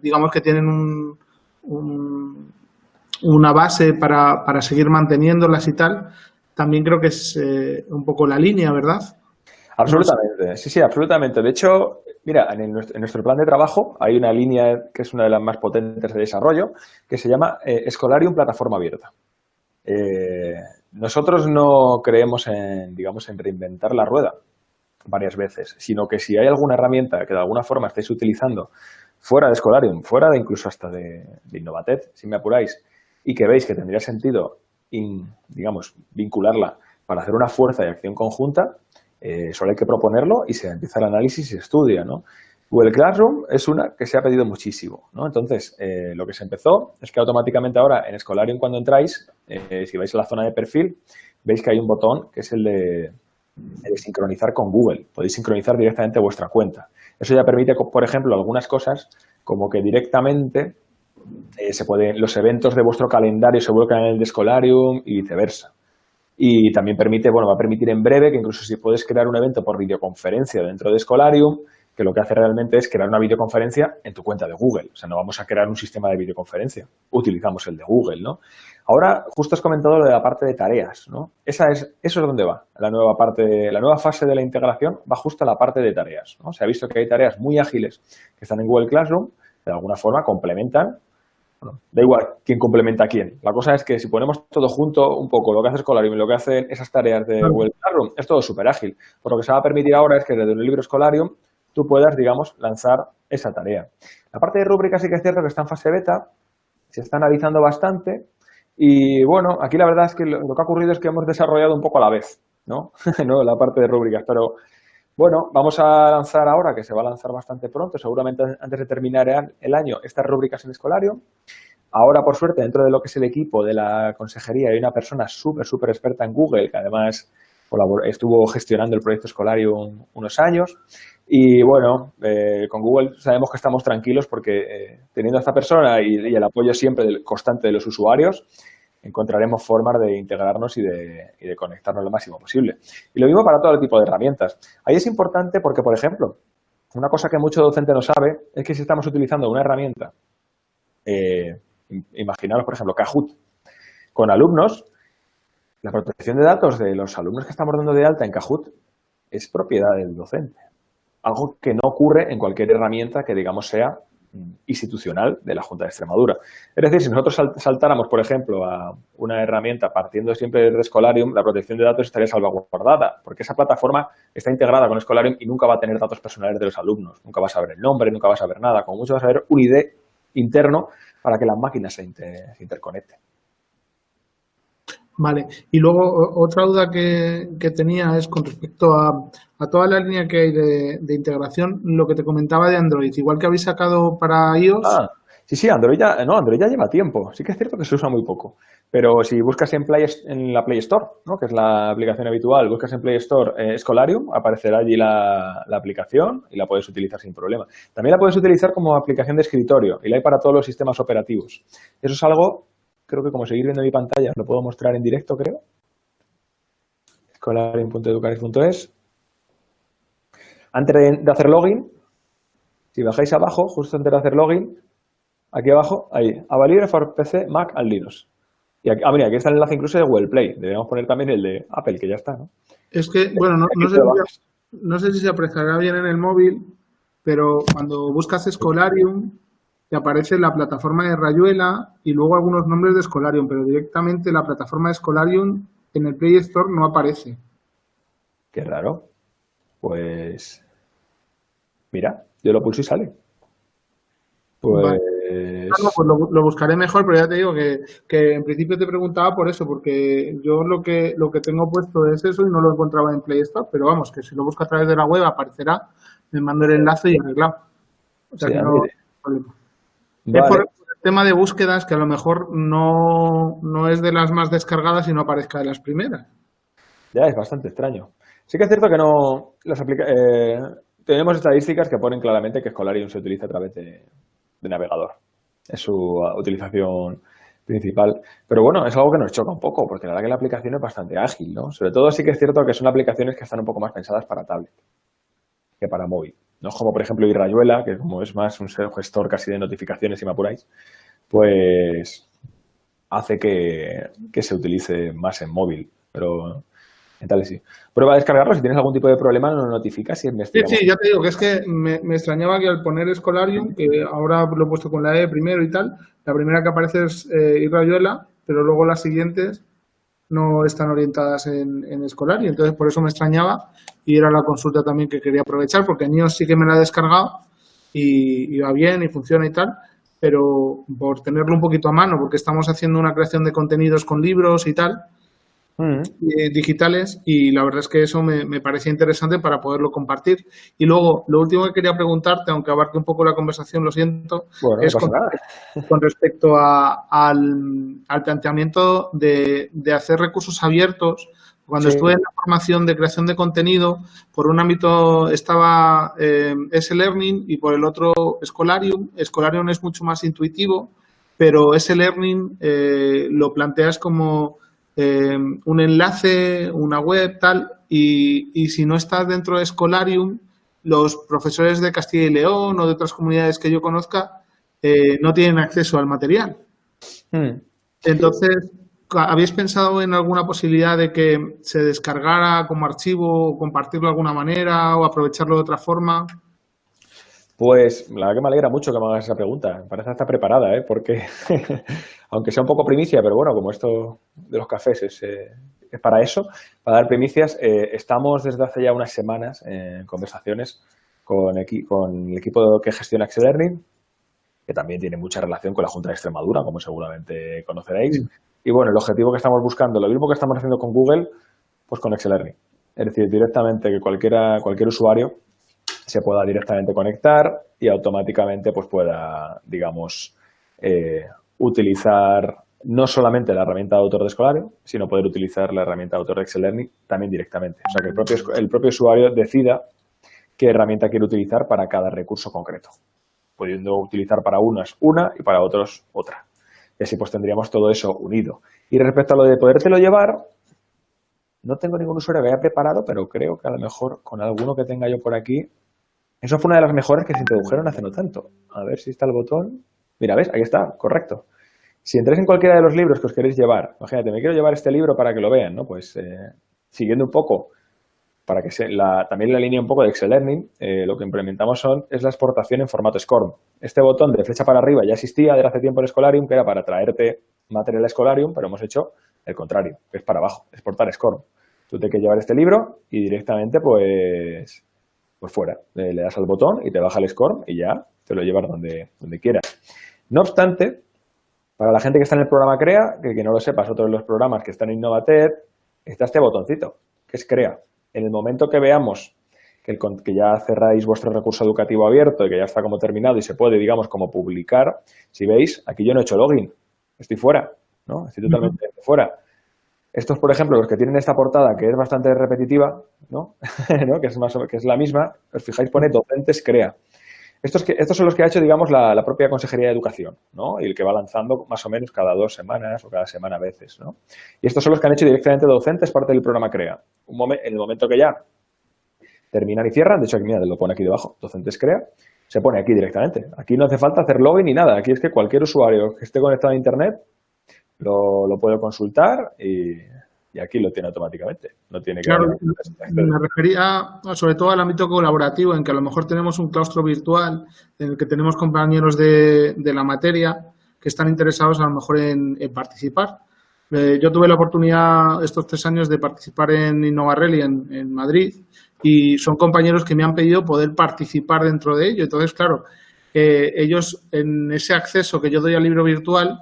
digamos que tienen un, un una base para, para seguir manteniéndolas y tal, también creo que es eh, un poco la línea, ¿verdad? Absolutamente, sí, sí, absolutamente. De hecho, Mira, en, nuestro plan de trabajo hay una línea que es una de las más potentes de desarrollo que se llama eh, Escolarium Plataforma Abierta. Eh, nosotros no creemos en, digamos, en reinventar la rueda varias veces, sino que si hay alguna herramienta que de alguna forma estáis utilizando fuera de Escolarium, fuera de incluso hasta de, de Innovatet, si me apuráis, y que veis que tendría sentido, digamos, vincularla para hacer una fuerza de acción conjunta, eh, solo hay que proponerlo y se empieza el análisis y se estudia, ¿no? Google Classroom es una que se ha pedido muchísimo, ¿no? Entonces, eh, lo que se empezó es que automáticamente ahora en Escolarium cuando entráis, eh, si vais a la zona de perfil, veis que hay un botón que es el de, sincronizar con Google. Podéis sincronizar directamente vuestra cuenta. Eso ya permite, por ejemplo, algunas cosas como que directamente se pueden, los eventos de vuestro calendario se vuelcan en el de Escolarium y viceversa. Y también permite, bueno, va a permitir en breve que incluso si puedes crear un evento por videoconferencia dentro de Escolarium, que lo que hace realmente es crear una videoconferencia en tu cuenta de Google. O sea, no vamos a crear un sistema de videoconferencia. Utilizamos el de Google, ¿no? Ahora, justo has comentado lo de la parte de tareas, ¿no? Esa es, eso es donde va. La nueva parte, la nueva fase de la integración va justo a la parte de tareas, ¿no? Se ha visto que hay tareas muy ágiles que están en Google Classroom, de alguna forma complementan da igual quién complementa a quién. La cosa es que si ponemos todo junto, un poco lo que hace Scholarium y lo que hacen esas tareas de Google Classroom, es todo súper ágil. Por lo que se va a permitir ahora es que desde un libro Scholarium tú puedas, digamos, lanzar esa tarea. La parte de rúbricas sí que es cierto que está en fase beta, se está analizando bastante y, bueno, aquí la verdad es que lo, que ha ocurrido es que hemos desarrollado un poco a la vez, ¿no? ¿no? La parte de rúbricas, pero bueno, vamos a lanzar ahora, que se va a lanzar bastante pronto, seguramente antes de terminar el año, estas rúbricas en Escolarium. Ahora, por suerte, dentro de lo que es el equipo de la consejería, hay una persona súper, súper experta en Google, que además estuvo gestionando el proyecto Escolarium unos años. Y bueno, eh, con Google sabemos que estamos tranquilos porque eh, teniendo a esta persona y, el apoyo siempre constante de los usuarios, encontraremos formas de integrarnos y de, conectarnos lo máximo posible. Y lo mismo para todo tipo de herramientas. Ahí es importante porque, por ejemplo, una cosa que mucho docente no sabe es que si estamos utilizando una herramienta, eh, imaginaros, por ejemplo, Kahoot, con alumnos, la protección de datos de los alumnos que estamos dando de alta en Kahoot es propiedad del docente. Algo que no ocurre en cualquier herramienta que, digamos, sea institucional de la Junta de Extremadura. Es decir, si nosotros saltáramos, por ejemplo, a una herramienta partiendo siempre de Escolarium, la protección de datos estaría salvaguardada, porque esa plataforma está integrada con Escolarium y nunca va a tener datos personales de los alumnos. Nunca vas a ver el nombre, nunca vas a ver nada. Como mucho vas a ver un ID interno para que las máquinas se, se interconecten. Vale, y luego otra duda que, tenía es con respecto a, toda la línea que hay de, integración, lo que te comentaba de Android, igual que habéis sacado para iOS. Ah, sí, sí, Android ya, no, Android ya lleva tiempo, sí que es cierto que se usa muy poco, pero si buscas en, Play, en la Play Store, ¿no? que es la aplicación habitual, buscas en Play Store eh, Escolarium, aparecerá allí la, la, aplicación y la puedes utilizar sin problema. También la puedes utilizar como aplicación de escritorio y la hay para todos los sistemas operativos. Eso es algo creo que como seguir viendo mi pantalla, lo puedo mostrar en directo, creo. Escolarium.educaris.es. Antes de hacer login, si bajáis abajo, justo antes de hacer login, aquí abajo, ahí, Avalibre for PC, Mac and Linux. Y aquí, ah, mira, aquí está el enlace incluso de Google Play. Deberíamos poner también el de Apple, que ya está, ¿no? Es que, bueno, no, no, sé, si, no sé si se apreciará bien en el móvil, pero cuando buscas Escolarium, te aparece la plataforma de Rayuela y luego algunos nombres de Escolarium, pero directamente la plataforma de Escolarium en el Play Store no aparece. Qué raro. Pues mira, yo lo pulso y sale. Pues, pues lo, buscaré mejor, pero ya te digo que, que, en principio te preguntaba por eso, porque yo lo que lo que tengo puesto es eso y no lo encontraba en Play Store, pero vamos, que si lo busco a través de la web aparecerá, me mando el enlace y arreglado. O sea que no, es por, el tema de búsquedas que a lo mejor no, es de las más descargadas y no aparezca de las primeras. Ya, es bastante extraño. Sí que es cierto que no las eh, tenemos estadísticas que ponen claramente que Scholarium se utiliza a través de, navegador. Es su utilización principal. Pero bueno, es algo que nos choca un poco, porque la verdad que la aplicación es bastante ágil, ¿no? Sobre todo sí que es cierto que son aplicaciones que están un poco más pensadas para tablet que para móvil. No como, por ejemplo, Irrayuela, que como es más un gestor casi de notificaciones, si me apuráis, pues hace que, se utilice más en móvil. Pero Tal sí. Prueba a descargarlo. Si tienes algún tipo de problema, nos notificas y Sí, sí, ya te digo que es que me, extrañaba que al poner Escolarium, que ahora lo he puesto con la E primero y tal, la primera que aparece es eh, pero luego las siguientes no están orientadas en, en Escolarium. Entonces, por eso me extrañaba y era la consulta también que quería aprovechar, porque en sí que me la he descargado y, y va bien y funciona y tal, pero por tenerlo un poquito a mano, porque estamos haciendo una creación de contenidos con libros y tal, Eh, digitales y la verdad es que eso me, me, parecía interesante para poderlo compartir. Y luego, lo último que quería preguntarte, aunque abarque un poco la conversación, lo siento, es con, respecto a, al, al, planteamiento de, de, hacer recursos abiertos. Cuando estuve en la formación de creación de contenido, por un ámbito estaba eh, S-Learning y por el otro Scholarium. Scholarium es mucho más intuitivo, pero S-Learning eh, lo planteas como eh, un enlace, una web, tal, y, y, si no estás dentro de Scholarium, los profesores de Castilla y León o de otras comunidades que yo conozca eh, no tienen acceso al material. Hmm. Entonces, ¿habéis pensado en alguna posibilidad de que se descargara como archivo o compartirlo de alguna manera o aprovecharlo de otra forma? Pues la verdad que me alegra mucho que me hagas esa pregunta. Me parece hasta preparada, ¿eh? porque aunque sea un poco primicia, pero bueno, como esto de los cafés es, eh, para eso, para dar primicias, eh, estamos desde hace ya unas semanas en conversaciones con, con, el equipo que gestiona Excel Learning, que también tiene mucha relación con la Junta de Extremadura, como seguramente conoceréis. Y bueno, el objetivo que estamos buscando, lo mismo que estamos haciendo con Google, pues con Excel Learning. Es decir, directamente que cualquiera, cualquier usuario se pueda directamente conectar y automáticamente pues pueda, digamos, eh, utilizar no solamente la herramienta de autor de Escolario, sino poder utilizar la herramienta de autor de Excel Learning también directamente. O sea, que el propio, el propio usuario decida qué herramienta quiere utilizar para cada recurso concreto, pudiendo utilizar para unas una y para otros otra. Y así pues tendríamos todo eso unido. Y respecto a lo de podértelo llevar, no tengo ningún usuario que haya preparado, pero creo que a lo mejor con alguno que tenga yo por aquí eso fue una de las mejores que se introdujeron hace no tanto. A ver si está el botón. Mira, ¿ves? Ahí está, correcto. Si entráis en cualquiera de los libros que os queréis llevar, imagínate, me quiero llevar este libro para que lo vean, ¿no? Pues eh, siguiendo un poco, para que se, también la línea un poco de Excel Learning, eh, lo que implementamos son, es la exportación en formato SCORM. Este botón de flecha para arriba ya existía desde hace tiempo en Scholarium, que era para traerte material Scholarium, pero hemos hecho el contrario, que es para abajo, exportar SCORM. Tú te que llevar este libro y directamente, pues, pues fuera. Le, das al botón y te baja el score y ya te lo llevas donde, donde quieras. No obstante, para la gente que está en el programa CREA, que, que no lo sepas, otro de los programas que están en Innovated, está este botoncito, que es CREA. En el momento que veamos que, el, que ya cerráis vuestro recurso educativo abierto y que ya está como terminado y se puede, digamos, como publicar, si veis, aquí yo no he hecho login, estoy fuera, ¿no? Estoy totalmente fuera. Estos, por ejemplo, los que tienen esta portada, que es bastante repetitiva, ¿no? que, es más, que es la misma, os fijáis, pone docentes crea. Estos, que, estos son los que ha hecho, digamos, la, propia Consejería de Educación, ¿no? Y el que va lanzando más o menos cada dos semanas o cada semana a veces, ¿no? Y estos son los que han hecho directamente docentes parte del programa CREA. Un en el momento que ya terminan y cierran, de hecho, aquí, mira, lo pone aquí debajo, docentes CREA, se pone aquí directamente. Aquí no hace falta hacer login ni nada. Aquí es que cualquier usuario que esté conectado a Internet lo, lo puedo consultar y, aquí lo tiene automáticamente. No tiene que claro, me refería sobre todo al ámbito colaborativo, en que a lo mejor tenemos un claustro virtual en el que tenemos compañeros de, de la materia que están interesados a lo mejor en, participar. Eh, yo tuve la oportunidad estos tres años de participar en Innovarelli en, en Madrid y son compañeros que me han pedido poder participar dentro de ello. Entonces, claro, eh, ellos en ese acceso que yo doy al libro virtual,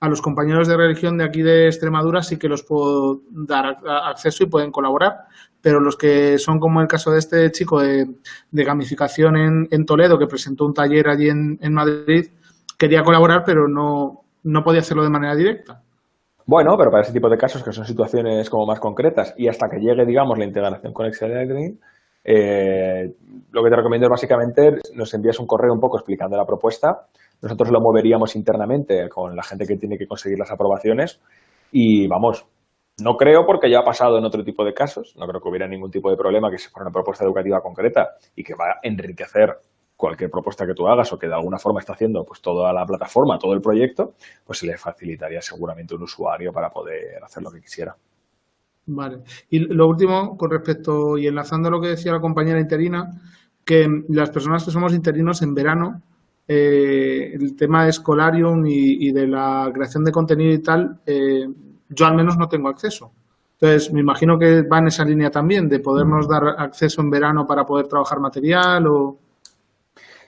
a los compañeros de religión de aquí de Extremadura sí que los puedo dar acceso y pueden colaborar, pero los que son como el caso de este chico de, gamificación en, Toledo, que presentó un taller allí en, Madrid, quería colaborar, pero no, no podía hacerlo de manera directa. Bueno, pero para ese tipo de casos, que son situaciones como más concretas, y hasta que llegue, digamos, la integración con Excel eh, lo que te recomiendo es básicamente nos envías un correo un poco explicando la propuesta, nosotros lo moveríamos internamente con la gente que tiene que conseguir las aprobaciones y vamos, no creo porque ya ha pasado en otro tipo de casos, no creo que hubiera ningún tipo de problema que se fuera una propuesta educativa concreta y que va a enriquecer cualquier propuesta que tú hagas o que de alguna forma está haciendo pues toda la plataforma, todo el proyecto, pues se le facilitaría seguramente un usuario para poder hacer lo que quisiera. Vale. Y lo último, con respecto, y enlazando a lo que decía la compañera interina, que las personas que somos interinos en verano, eh, el tema de Escolarium y, de la creación de contenido y tal, eh, yo al menos no tengo acceso. Entonces, me imagino que va en esa línea también, de podernos dar acceso en verano para poder trabajar material o...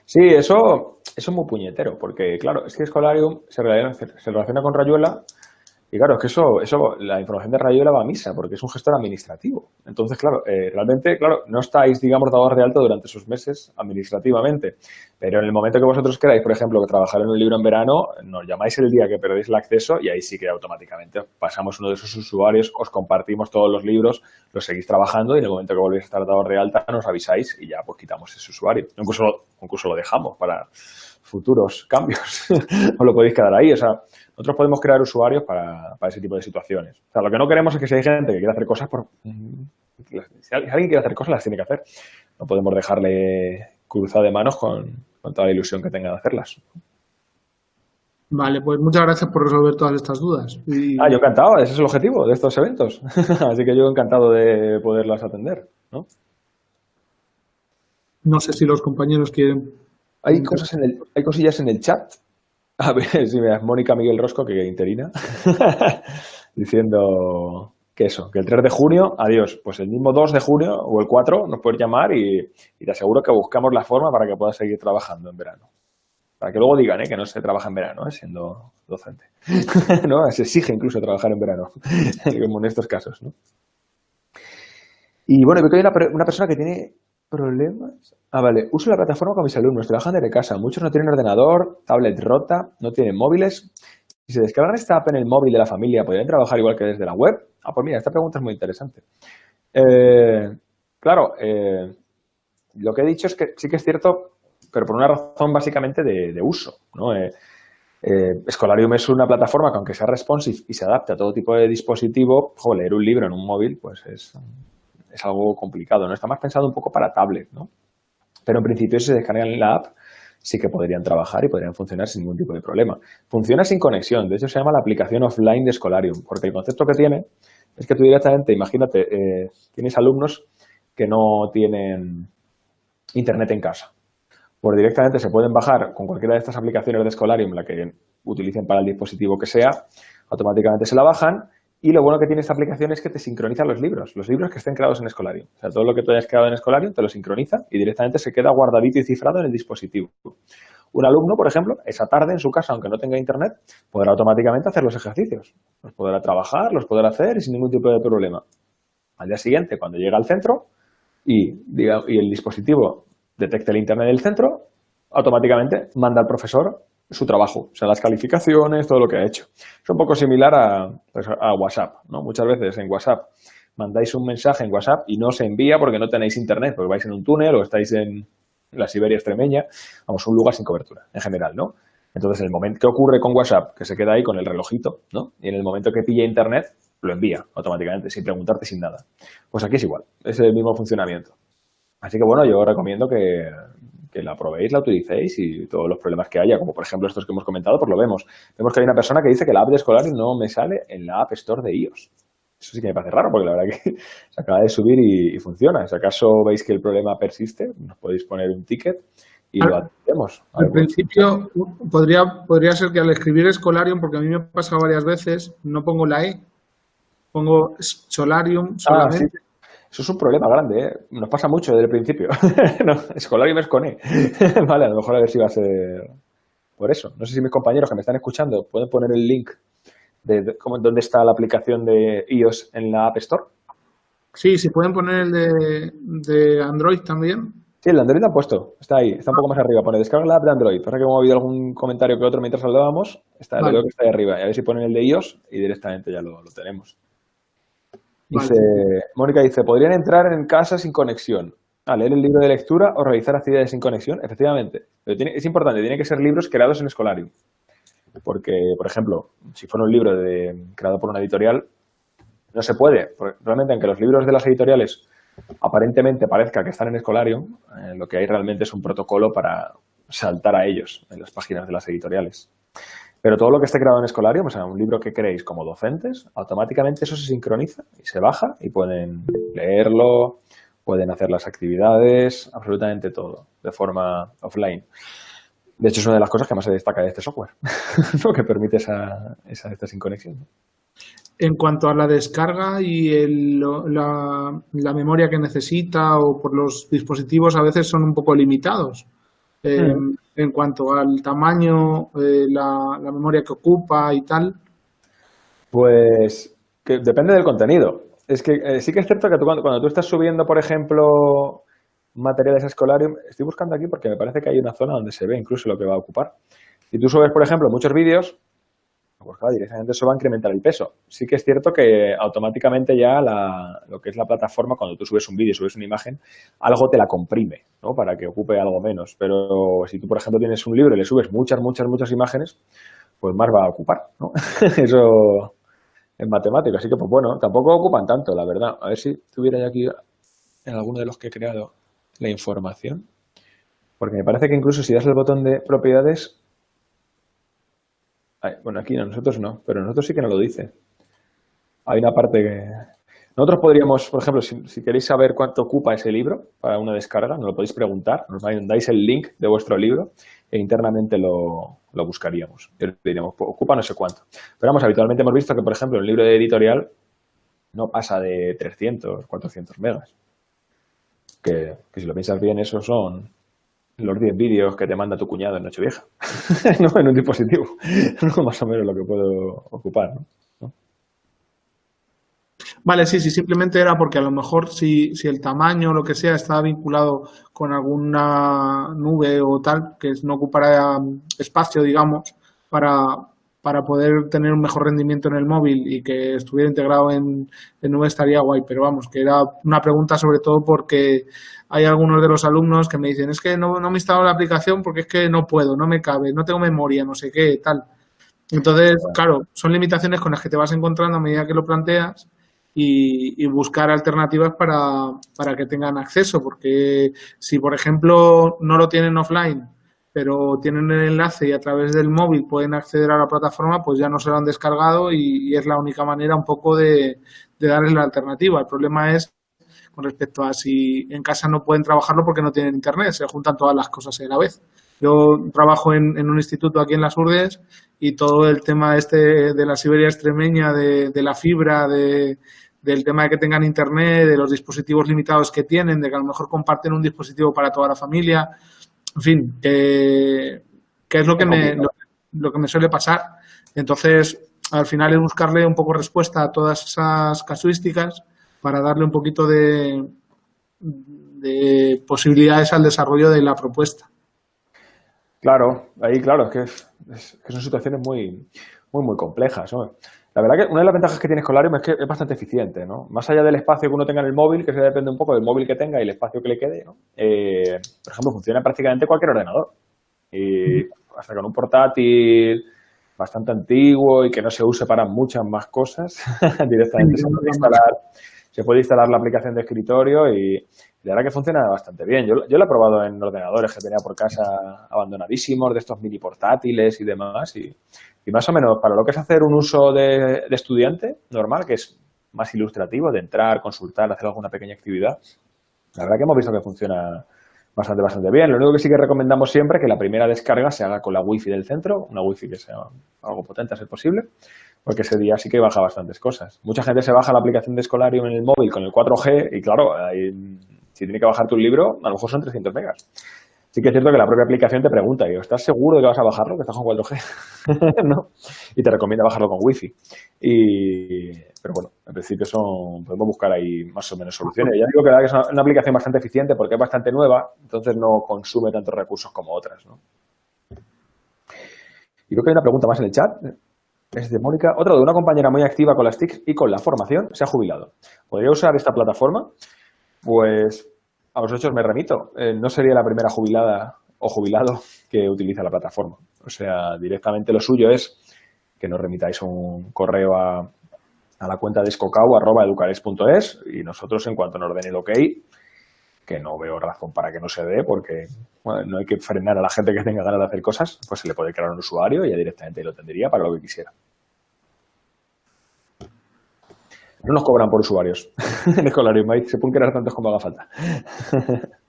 Sí, eso, eso es muy puñetero, porque claro, es que Escolarium se se relaciona con Rayuela y claro, es que eso, eso, la información de Rayuela va a misa, porque es un gestor administrativo. Entonces, claro, eh, realmente, claro, no estáis, digamos, dados de alto durante esos meses administrativamente. Pero en el momento que vosotros queráis, por ejemplo, trabajar en un libro en verano, nos llamáis el día que perdéis el acceso y ahí sí que automáticamente pasamos uno de esos usuarios, os compartimos todos los libros, los seguís trabajando y en el momento que volvéis a estar dados de alta nos avisáis y ya pues quitamos ese usuario. Incluso, incluso lo dejamos para futuros cambios. os lo podéis quedar ahí. O sea, nosotros podemos crear usuarios para, ese tipo de situaciones. O sea, lo que no queremos es que si hay gente que quiere hacer cosas, por, si alguien quiere hacer cosas, las tiene que hacer. No podemos dejarle cruzado de manos con, toda la ilusión que tenga de hacerlas. Vale, pues muchas gracias por resolver todas estas dudas. Ah, yo encantado, ese es el objetivo de estos eventos. Así que yo encantado de poderlas atender. ¿no? no sé si los compañeros quieren... Hay, cosas en el, hay cosillas en el chat a ver, si me Mónica Miguel Rosco, que interina, diciendo que eso, que el 3 de junio, adiós, pues el mismo 2 de junio o el 4 nos puedes llamar y, te aseguro que buscamos la forma para que puedas seguir trabajando en verano. Para que luego digan ¿eh? que no se trabaja en verano, ¿eh? siendo docente. ¿no? Se exige incluso trabajar en verano, como en estos casos. ¿no? Y bueno, veo que hay una, una persona que tiene ¿Problemas? Ah, vale. Uso la plataforma con mis alumnos. Trabajan desde casa. Muchos no tienen ordenador, tablet rota, no tienen móviles. Si se descargan esta app en el móvil de la familia, ¿podrían trabajar igual que desde la web? Ah, pues mira, esta pregunta es muy interesante. Eh, claro, eh, lo que he dicho es que sí que es cierto, pero por una razón básicamente de, uso. ¿no? Eh, Escolarium es una plataforma que aunque sea responsive y se adapte a todo tipo de dispositivo, leer un libro en un móvil pues es es algo complicado, ¿no? Está más pensado un poco para tablet, ¿no? Pero en principio si se descargan la app sí que podrían trabajar y podrían funcionar sin ningún tipo de problema. Funciona sin conexión, de hecho se llama la aplicación offline de Scholarium, porque el concepto que tiene es que tú directamente, imagínate, eh, tienes alumnos que no tienen internet en casa. Pues directamente se pueden bajar con cualquiera de estas aplicaciones de Scholarium, la que utilicen para el dispositivo que sea, automáticamente se la bajan y lo bueno que tiene esta aplicación es que te sincroniza los libros, los libros que estén creados en Escolarium. O sea, todo lo que tú hayas creado en Escolarium te lo sincroniza y directamente se queda guardadito y cifrado en el dispositivo. Un alumno, por ejemplo, esa tarde en su casa, aunque no tenga internet, podrá automáticamente hacer los ejercicios. Los podrá trabajar, los podrá hacer y sin ningún tipo de problema. Al día siguiente, cuando llega al centro y, diga, y el dispositivo detecte el internet del centro, automáticamente manda al profesor su trabajo, o sea, las calificaciones, todo lo que ha hecho. Es un poco similar a, pues, a WhatsApp, ¿no? Muchas veces en WhatsApp mandáis un mensaje en WhatsApp y no se envía porque no tenéis internet, porque vais en un túnel o estáis en la Siberia extremeña, vamos, un lugar sin cobertura, en general, ¿no? Entonces, en el momento que ocurre con WhatsApp, que se queda ahí con el relojito, ¿no? Y en el momento que pilla internet, lo envía automáticamente, sin preguntarte, sin nada. Pues aquí es igual, es el mismo funcionamiento. Así que, bueno, yo recomiendo que, que la probéis, la utilicéis y todos los problemas que haya, como por ejemplo estos que hemos comentado, pues lo vemos. Vemos que hay una persona que dice que la app de escolar no me sale en la App Store de iOS. Eso sí que me parece raro, porque la verdad que se acaba de subir y, funciona. Si acaso veis que el problema persiste, nos podéis poner un ticket y lo atendemos. Al principio podría, podría ser que al escribir Escolarium, porque a mí me ha pasado varias veces, no pongo la E, pongo Solarium ah, solamente. Eso es un problema grande, ¿eh? Nos pasa mucho desde el principio. no, escolar y mes con E. vale, a lo mejor a ver si va a ser por eso. No sé si mis compañeros que me están escuchando pueden poner el link de, cómo, dónde está la aplicación de iOS en la App Store. Sí, si pueden poner el de, Android también. Sí, el de Android lo han puesto, está ahí, está un poco más arriba, pone descarga la app de Android. Ahora que hemos oído algún comentario que otro mientras hablábamos, está, creo que está ahí arriba. Y a ver si ponen el de iOS y directamente ya lo tenemos. Dice, Mónica dice, ¿podrían entrar en casa sin conexión? A leer el libro de lectura o realizar actividades sin conexión, efectivamente. Pero es importante, tiene que ser libros creados en Escolarium. Porque, por ejemplo, si fuera un libro de, creado por una editorial, no se puede. Realmente, aunque los libros de las editoriales aparentemente parezca que están en Escolarium, eh, lo que hay realmente es un protocolo para saltar a ellos en las páginas de las editoriales. Pero todo lo que esté creado en Escolarium, o sea, un libro que creéis como docentes, automáticamente eso se sincroniza y se baja y pueden leerlo, pueden hacer las actividades, absolutamente todo, de forma offline. De hecho, es una de las cosas que más se destaca de este software, lo que permite esa, esa, esta conexión. En cuanto a la descarga y la, memoria que necesita o por los dispositivos a veces son un poco limitados. Eh, mm. En cuanto al tamaño, eh, la, memoria que ocupa y tal. Pues que depende del contenido. Es que eh, sí que es cierto que cuando, cuando, tú estás subiendo, por ejemplo, materiales escolares, estoy buscando aquí porque me parece que hay una zona donde se ve incluso lo que va a ocupar. Si tú subes, por ejemplo, muchos vídeos, pues claro, directamente eso va a incrementar el peso. Sí que es cierto que automáticamente ya lo que es la plataforma, cuando tú subes un vídeo, subes una imagen, algo te la comprime, ¿no? Para que ocupe algo menos. Pero si tú, por ejemplo, tienes un libro y le subes muchas, muchas, muchas imágenes, pues más va a ocupar, ¿no? eso es matemático. Así que, pues bueno, tampoco ocupan tanto, la verdad. A ver si tuviera aquí en alguno de los que he creado la información. Porque me parece que incluso si das el botón de propiedades... bueno, aquí no, nosotros no, pero nosotros sí que nos lo dice. Hay una parte que... Nosotros podríamos, por ejemplo, si, queréis saber cuánto ocupa ese libro para una descarga, nos lo podéis preguntar, nos dais el link de vuestro libro e internamente lo, lo buscaríamos. Y diríamos, pues, ocupa no sé cuánto. Pero vamos, habitualmente hemos visto que, por ejemplo, el libro de editorial no pasa de 300, 400 megas que, si lo piensas bien, esos son los 10 vídeos que te manda tu cuñado en Nochevieja, ¿no? en un dispositivo, más o menos lo que puedo ocupar. ¿no? Vale, sí, sí, simplemente era porque a lo mejor si, si el tamaño o lo que sea estaba vinculado con alguna nube o tal, que no ocupara espacio, digamos, para, para poder tener un mejor rendimiento en el móvil y que estuviera integrado en, en nube estaría guay, pero vamos, que era una pregunta sobre todo porque hay algunos de los alumnos que me dicen, es que no, no me instalo la aplicación porque es que no puedo, no me cabe, no tengo memoria, no sé qué, tal. Entonces, claro, son limitaciones con las que te vas encontrando a medida que lo planteas y, y buscar alternativas para, para que tengan acceso, porque si, por ejemplo, no lo tienen offline pero tienen el enlace y a través del móvil pueden acceder a la plataforma, pues ya no se lo han descargado y, es la única manera un poco de, darles la alternativa. El problema es con respecto a si en casa no pueden trabajarlo porque no tienen internet, se juntan todas las cosas a la vez. Yo trabajo en, un instituto aquí en Las Urdes y todo el tema este de la Siberia extremeña, de, la fibra, del tema de que tengan internet, de los dispositivos limitados que tienen, de que a lo mejor comparten un dispositivo para toda la familia, en fin, que, es lo que, me, lo, que me suele pasar. Entonces, al final es buscarle un poco respuesta a todas esas casuísticas para darle un poquito de, de posibilidades al desarrollo de la propuesta. Claro, ahí claro, es que, es, que son situaciones muy, muy, muy complejas. La verdad que una de las ventajas que tiene Escolarium es que es bastante eficiente, ¿no? Más allá del espacio que uno tenga en el móvil, que se depende un poco del móvil que tenga y el espacio que le quede, ¿no? Eh, por ejemplo, funciona prácticamente cualquier ordenador. Y hasta con un portátil bastante antiguo y que no se use para muchas más cosas, directamente se puede, instalar, se puede instalar la aplicación de escritorio y la verdad que funciona bastante bien. Yo, yo lo he probado en ordenadores que tenía por casa abandonadísimos, de estos mini portátiles y demás y más o menos, para lo que es hacer un uso de, estudiante normal, que es más ilustrativo, de entrar, consultar, hacer alguna pequeña actividad, la verdad que hemos visto que funciona bastante, bastante bien. Lo único que sí que recomendamos siempre es que la primera descarga se haga con la wifi del centro, una wifi que sea algo potente a ser posible, porque ese día sí que baja bastantes cosas. Mucha gente se baja la aplicación de Escolarium en el móvil con el 4G y claro, si tiene que bajar tu libro, a lo mejor son 300 megas. Sí que es cierto que la propia aplicación te pregunta, ¿estás seguro de que vas a bajarlo, que estás con 4G? ¿No? Y te recomienda bajarlo con Wi-Fi. Y, pero bueno, en principio son, podemos buscar ahí más o menos soluciones. Ya digo que es una, aplicación bastante eficiente porque es bastante nueva, entonces no consume tantos recursos como otras. ¿no? Y creo que hay una pregunta más en el chat. Es de Mónica. Otra de una compañera muy activa con las TICs y con la formación se ha jubilado. ¿Podría usar esta plataforma? Pues a los hechos me remito. Eh, no sería la primera jubilada o jubilado que utiliza la plataforma. O sea, directamente lo suyo es que nos remitáis un correo a, la cuenta de escocau.educares.es y nosotros, en cuanto nos den el ok, que no veo razón para que no se dé, porque no hay que frenar a la gente que tenga ganas de hacer cosas, pues se le puede crear un usuario y ya directamente lo tendría para lo que quisiera. No nos cobran por usuarios en Escolarium, se pueden crear tantos como haga falta.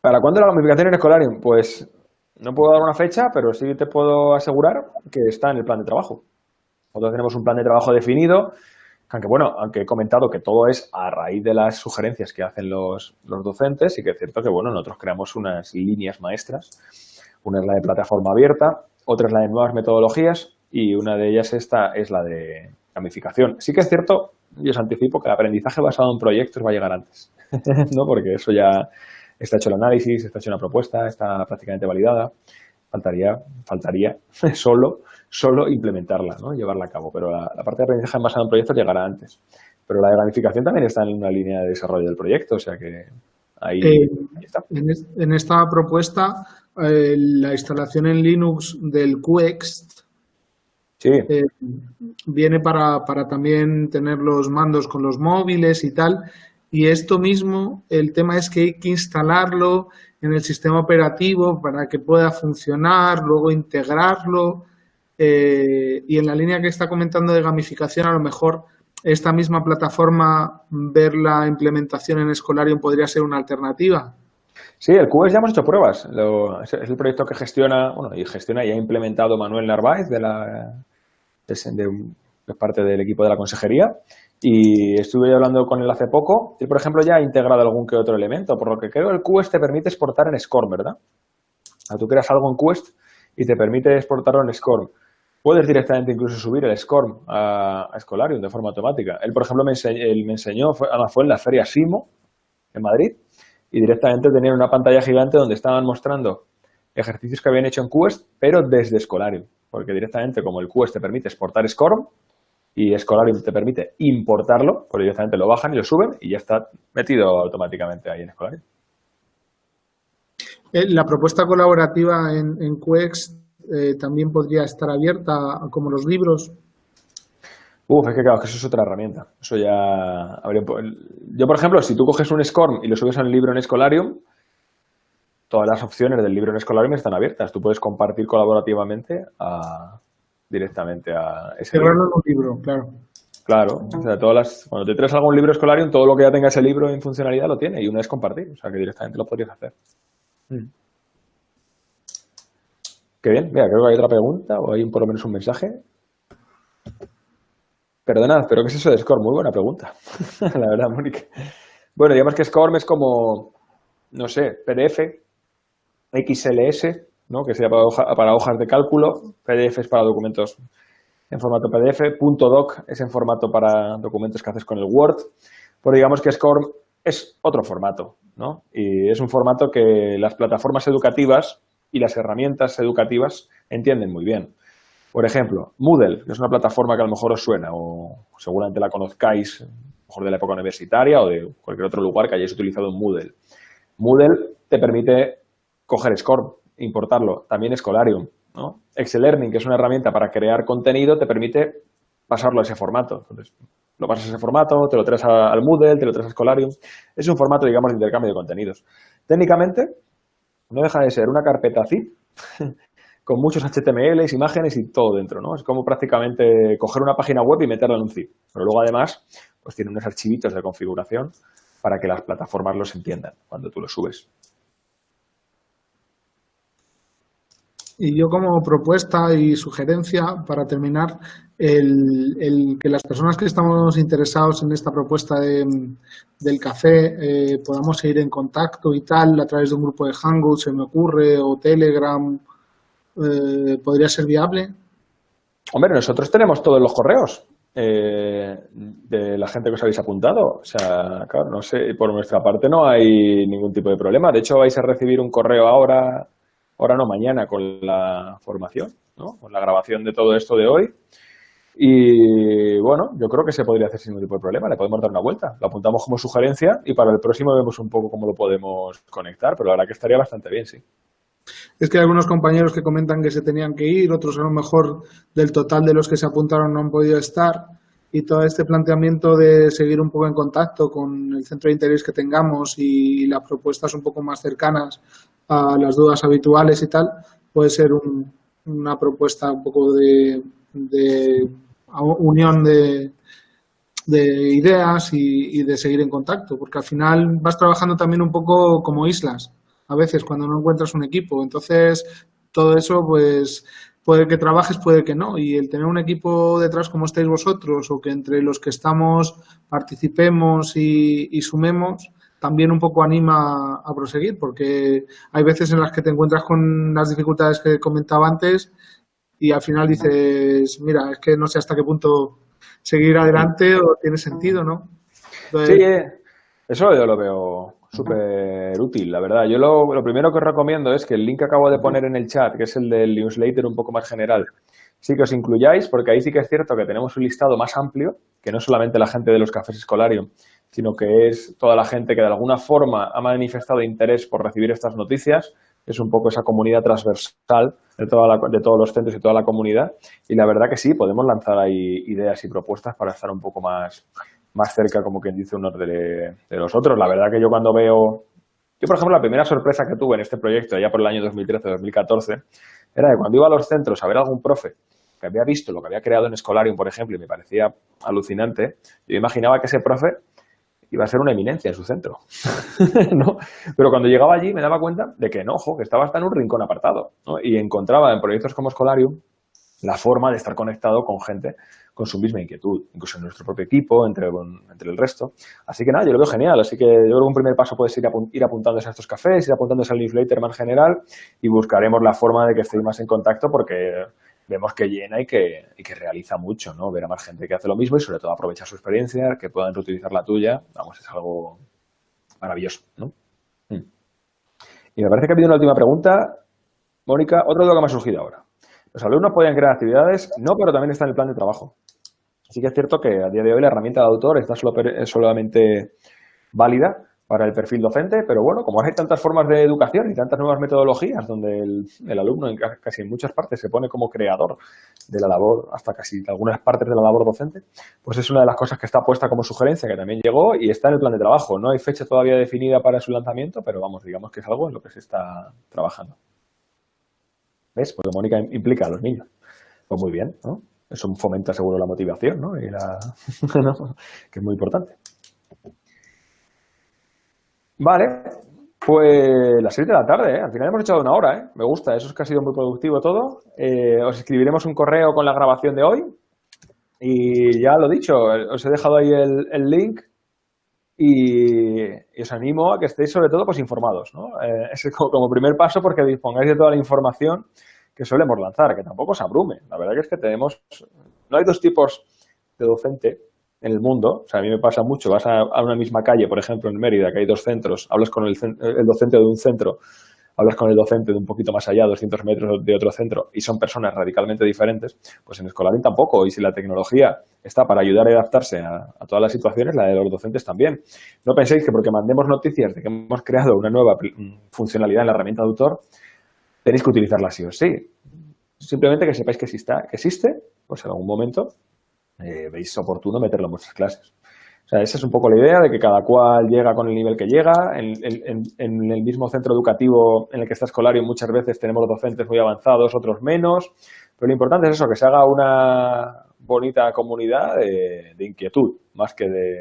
¿Para cuándo la gamificación en Escolarium? Pues no puedo dar una fecha, pero sí te puedo asegurar que está en el plan de trabajo. Nosotros tenemos un plan de trabajo definido, aunque bueno, aunque he comentado que todo es a raíz de las sugerencias que hacen los, los docentes y que es cierto que bueno, nosotros creamos unas líneas maestras. Una es la de plataforma abierta, otra es la de nuevas metodologías y una de ellas esta es la de gamificación. Sí que es cierto, y os anticipo, que el aprendizaje basado en proyectos va a llegar antes, ¿no? porque eso ya está hecho el análisis, está hecho una propuesta, está prácticamente validada. Faltaría, faltaría solo, solo implementarla, ¿no? llevarla a cabo. Pero la, parte de aprendizaje basado en proyectos llegará antes. Pero la de gamificación también está en una línea de desarrollo del proyecto, o sea que ahí, eh, está. En, esta propuesta, eh, la instalación en Linux del QX eh, viene para, para, también tener los mandos con los móviles y tal. Y esto mismo, el tema es que hay que instalarlo en el sistema operativo para que pueda funcionar, luego integrarlo. Eh, y en la línea que está comentando de gamificación, a lo mejor esta misma plataforma, ver la implementación en Escolarium podría ser una alternativa. Sí, el QS ya hemos hecho pruebas. es el proyecto que gestiona, bueno, y gestiona y ha implementado Manuel Narváez de la parte del equipo de la consejería y estuve hablando con él hace poco. Él, por ejemplo, ya ha integrado algún que otro elemento, por lo que creo el Quest te permite exportar en SCORM, ¿verdad? tú creas algo en Quest y te permite exportarlo en SCORM. Puedes directamente incluso subir el SCORM a, a Escolarium de forma automática. Él, por ejemplo, me enseñó, él me enseñó fue, fue en la feria SIMO en Madrid y directamente tenían una pantalla gigante donde estaban mostrando ejercicios que habían hecho en Quest, pero desde Escolarium, porque directamente como el Quest te permite exportar SCORM, y Escolarium te permite importarlo, porque directamente lo bajan y lo suben y ya está metido automáticamente ahí en Escolarium. Eh, la propuesta colaborativa en, en QX eh, también podría estar abierta como los libros. Uf, es que claro, que eso es otra herramienta. Eso ya habría... Yo, por ejemplo, si tú coges un SCORM y lo subes a un libro en Escolarium, todas las opciones del libro en Escolarium están abiertas. Tú puedes compartir colaborativamente a, directamente a ese libro. un libro, claro. Claro, o sea, todas las, cuando te traes algún libro escolar, todo lo que ya tenga ese libro en funcionalidad lo tiene y una es compartir, o sea que directamente lo podrías hacer. Mm. Qué bien, mira, creo que hay otra pregunta o hay por lo menos un mensaje. Perdonad, pero ¿qué es eso de SCORM? Muy buena pregunta, la verdad, Mónica. Bueno, digamos que SCORM es como, no sé, PDF, XLS, que sea para, hojas de cálculo, PDF es para documentos en formato PDF, .doc es en formato para documentos que haces con el Word, pero digamos que SCORM es otro formato, ¿no? Y es un formato que las plataformas educativas y las herramientas educativas entienden muy bien. Por ejemplo, Moodle, que es una plataforma que a lo mejor os suena o seguramente la conozcáis, mejor de la época universitaria o de cualquier otro lugar que hayáis utilizado un Moodle. Moodle te permite coger SCORM, importarlo. También Escolarium. ¿no? Excel Learning, que es una herramienta para crear contenido, te permite pasarlo a ese formato. Entonces, lo pasas a ese formato, te lo traes al Moodle, te lo traes a Escolarium. Es un formato, digamos, de intercambio de contenidos. Técnicamente, no deja de ser una carpeta zip con muchos HTMLs, imágenes y todo dentro, ¿no? Es como prácticamente coger una página web y meterla en un zip. Pero luego, además, pues tiene unos archivitos de configuración para que las plataformas los entiendan cuando tú los subes. Y yo como propuesta y sugerencia para terminar, el, que las personas que estamos interesados en esta propuesta del café eh, podamos seguir en contacto y tal a través de un grupo de Hangouts, se me ocurre, o Telegram, eh, ¿podría ser viable? Hombre, nosotros tenemos todos los correos eh, de la gente que os habéis apuntado. O sea, claro, no sé, por nuestra parte no hay ningún tipo de problema. De hecho, vais a recibir un correo ahora ahora no, mañana con la formación, ¿no? con la grabación de todo esto de hoy. Y bueno, yo creo que se podría hacer sin ningún tipo de problema, le podemos dar una vuelta, lo apuntamos como sugerencia y para el próximo vemos un poco cómo lo podemos conectar, pero la verdad que estaría bastante bien, sí. Es que hay algunos compañeros que comentan que se tenían que ir, otros a lo mejor del total de los que se apuntaron no han podido estar. Y todo este planteamiento de seguir un poco en contacto con el centro de interés que tengamos y las propuestas un poco más cercanas a las dudas habituales y tal, puede ser una propuesta un poco de, unión de, ideas y, de seguir en contacto, porque al final vas trabajando también un poco como islas, a veces cuando no encuentras un equipo. Entonces, todo eso, pues puede que trabajes, puede que no. Y el tener un equipo detrás como estáis vosotros o que entre los que estamos participemos y, sumemos, también un poco anima a proseguir, porque hay veces en las que te encuentras con las dificultades que comentaba antes y al final dices, mira, es que no sé hasta qué punto seguir adelante o tiene sentido, ¿no? sí, eh, eso yo lo veo súper útil, la verdad. Yo lo, lo, primero que os recomiendo es que el link que acabo de poner en el chat, que es el del newsletter un poco más general, sí que os incluyáis, porque ahí sí que es cierto que tenemos un listado más amplio, que no solamente la gente de los cafés Escolarium, sino que es toda la gente que de alguna forma ha manifestado interés por recibir estas noticias, es un poco esa comunidad transversal de, toda de todos los centros y toda la comunidad. Y la verdad que sí, podemos lanzar ahí ideas y propuestas para estar un poco más, más cerca, como quien dice, unos de, los otros. La verdad que yo cuando veo... Yo, por ejemplo, la primera sorpresa que tuve en este proyecto, ya por el año 2013-2014, era que cuando iba a los centros a ver a algún profe que había visto lo que había creado en Escolarium, por ejemplo, y me parecía alucinante, yo imaginaba que ese profe iba a ser una eminencia en su centro. ¿no? Pero cuando llegaba allí me daba cuenta de que no, ojo, que estaba hasta en un rincón apartado. Y encontraba en proyectos como Escolarium la forma de estar conectado con gente con su misma inquietud, incluso en nuestro propio equipo, entre, entre el resto. Así que nada, yo lo veo genial. Así que yo creo que un primer paso puede ser ir, apuntándose a estos cafés, ir apuntándose al newsletter más general y buscaremos la forma de que estéis más en contacto porque vemos que llena y que, y que realiza mucho, ¿no? Ver a más gente que hace lo mismo y sobre todo aprovechar su experiencia, que puedan reutilizar la tuya, vamos, es algo maravilloso, ¿no? Mm. Y me parece que ha habido una última pregunta. Mónica, otro duda que me ha surgido ahora. Los alumnos podían crear actividades, no, pero también está en el plan de trabajo. Sí que es cierto que a día de hoy la herramienta de autor está solamente válida para el perfil docente, pero bueno, como hay tantas formas de educación y tantas nuevas metodologías donde el, alumno en casi en muchas partes se pone como creador de la labor, hasta casi algunas partes de la labor docente, pues es una de las cosas que está puesta como sugerencia, que también llegó y está en el plan de trabajo. No hay fecha todavía definida para su lanzamiento, pero vamos, digamos que es algo en lo que se está trabajando. ¿Ves? Porque Mónica implica a los niños. Pues muy bien, ¿no? Eso fomenta seguro la motivación, ¿no? Y la... que es muy importante. Vale, pues las 6 de la tarde, ¿eh? Al final hemos echado una hora, ¿eh? Me gusta, eso es que ha sido muy productivo todo. Eh, os escribiremos un correo con la grabación de hoy. Y ya lo dicho, os he dejado ahí el, link y, os animo a que estéis sobre todo pues informados, ¿no? Eh, es como, como, primer paso porque dispongáis de toda la información que solemos lanzar, que tampoco se abrume. La verdad que es que tenemos, no hay dos tipos de docente en el mundo, o sea, a mí me pasa mucho, vas a, una misma calle, por ejemplo, en Mérida, que hay dos centros, hablas con el, docente de un centro, hablas con el docente de un poquito más allá, 200 metros de otro centro, y son personas radicalmente diferentes, pues en Escolarín tampoco. Y si la tecnología está para ayudar a adaptarse a, todas las situaciones, la de los docentes también. No penséis que porque mandemos noticias de que hemos creado una nueva funcionalidad en la herramienta de autor, tenéis que utilizarla sí o sí. Simplemente que sepáis que, exista, que existe, pues en algún momento eh, veis oportuno meterlo en vuestras clases. O sea, esa es un poco la idea de que cada cual llega con el nivel que llega. En, el mismo centro educativo en el que está escolario muchas veces tenemos docentes muy avanzados, otros menos. Pero lo importante es eso, que se haga una bonita comunidad de, inquietud, más que de,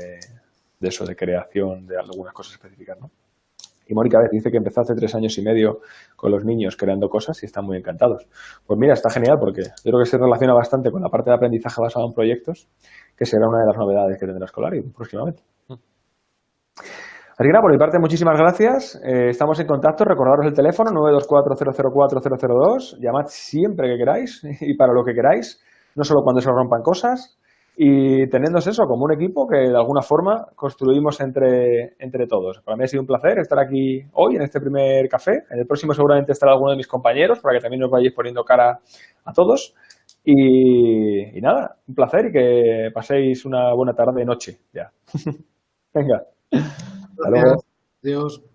de, eso, de creación de algunas cosas específicas, ¿no? Y Mónica veces dice que empezó hace tres años y medio con los niños creando cosas y están muy encantados. Pues mira, está genial porque yo creo que se relaciona bastante con la parte de aprendizaje basado en proyectos, que será una de las novedades que tendrá Escolari próximamente. Así que nada, por mi parte, muchísimas gracias. Eh, estamos en contacto. Recordaros el teléfono 924-004-002. Llamad siempre que queráis y para lo que queráis, no solo cuando se rompan cosas y teniendo eso como un equipo que de alguna forma construimos entre, entre todos. Para mí ha sido un placer estar aquí hoy en este primer café. En el próximo seguramente estará alguno de mis compañeros para que también nos vayáis poniendo cara a todos. Y, nada, un placer y que paséis una buena tarde y noche ya. Venga. Hasta luego. Adiós.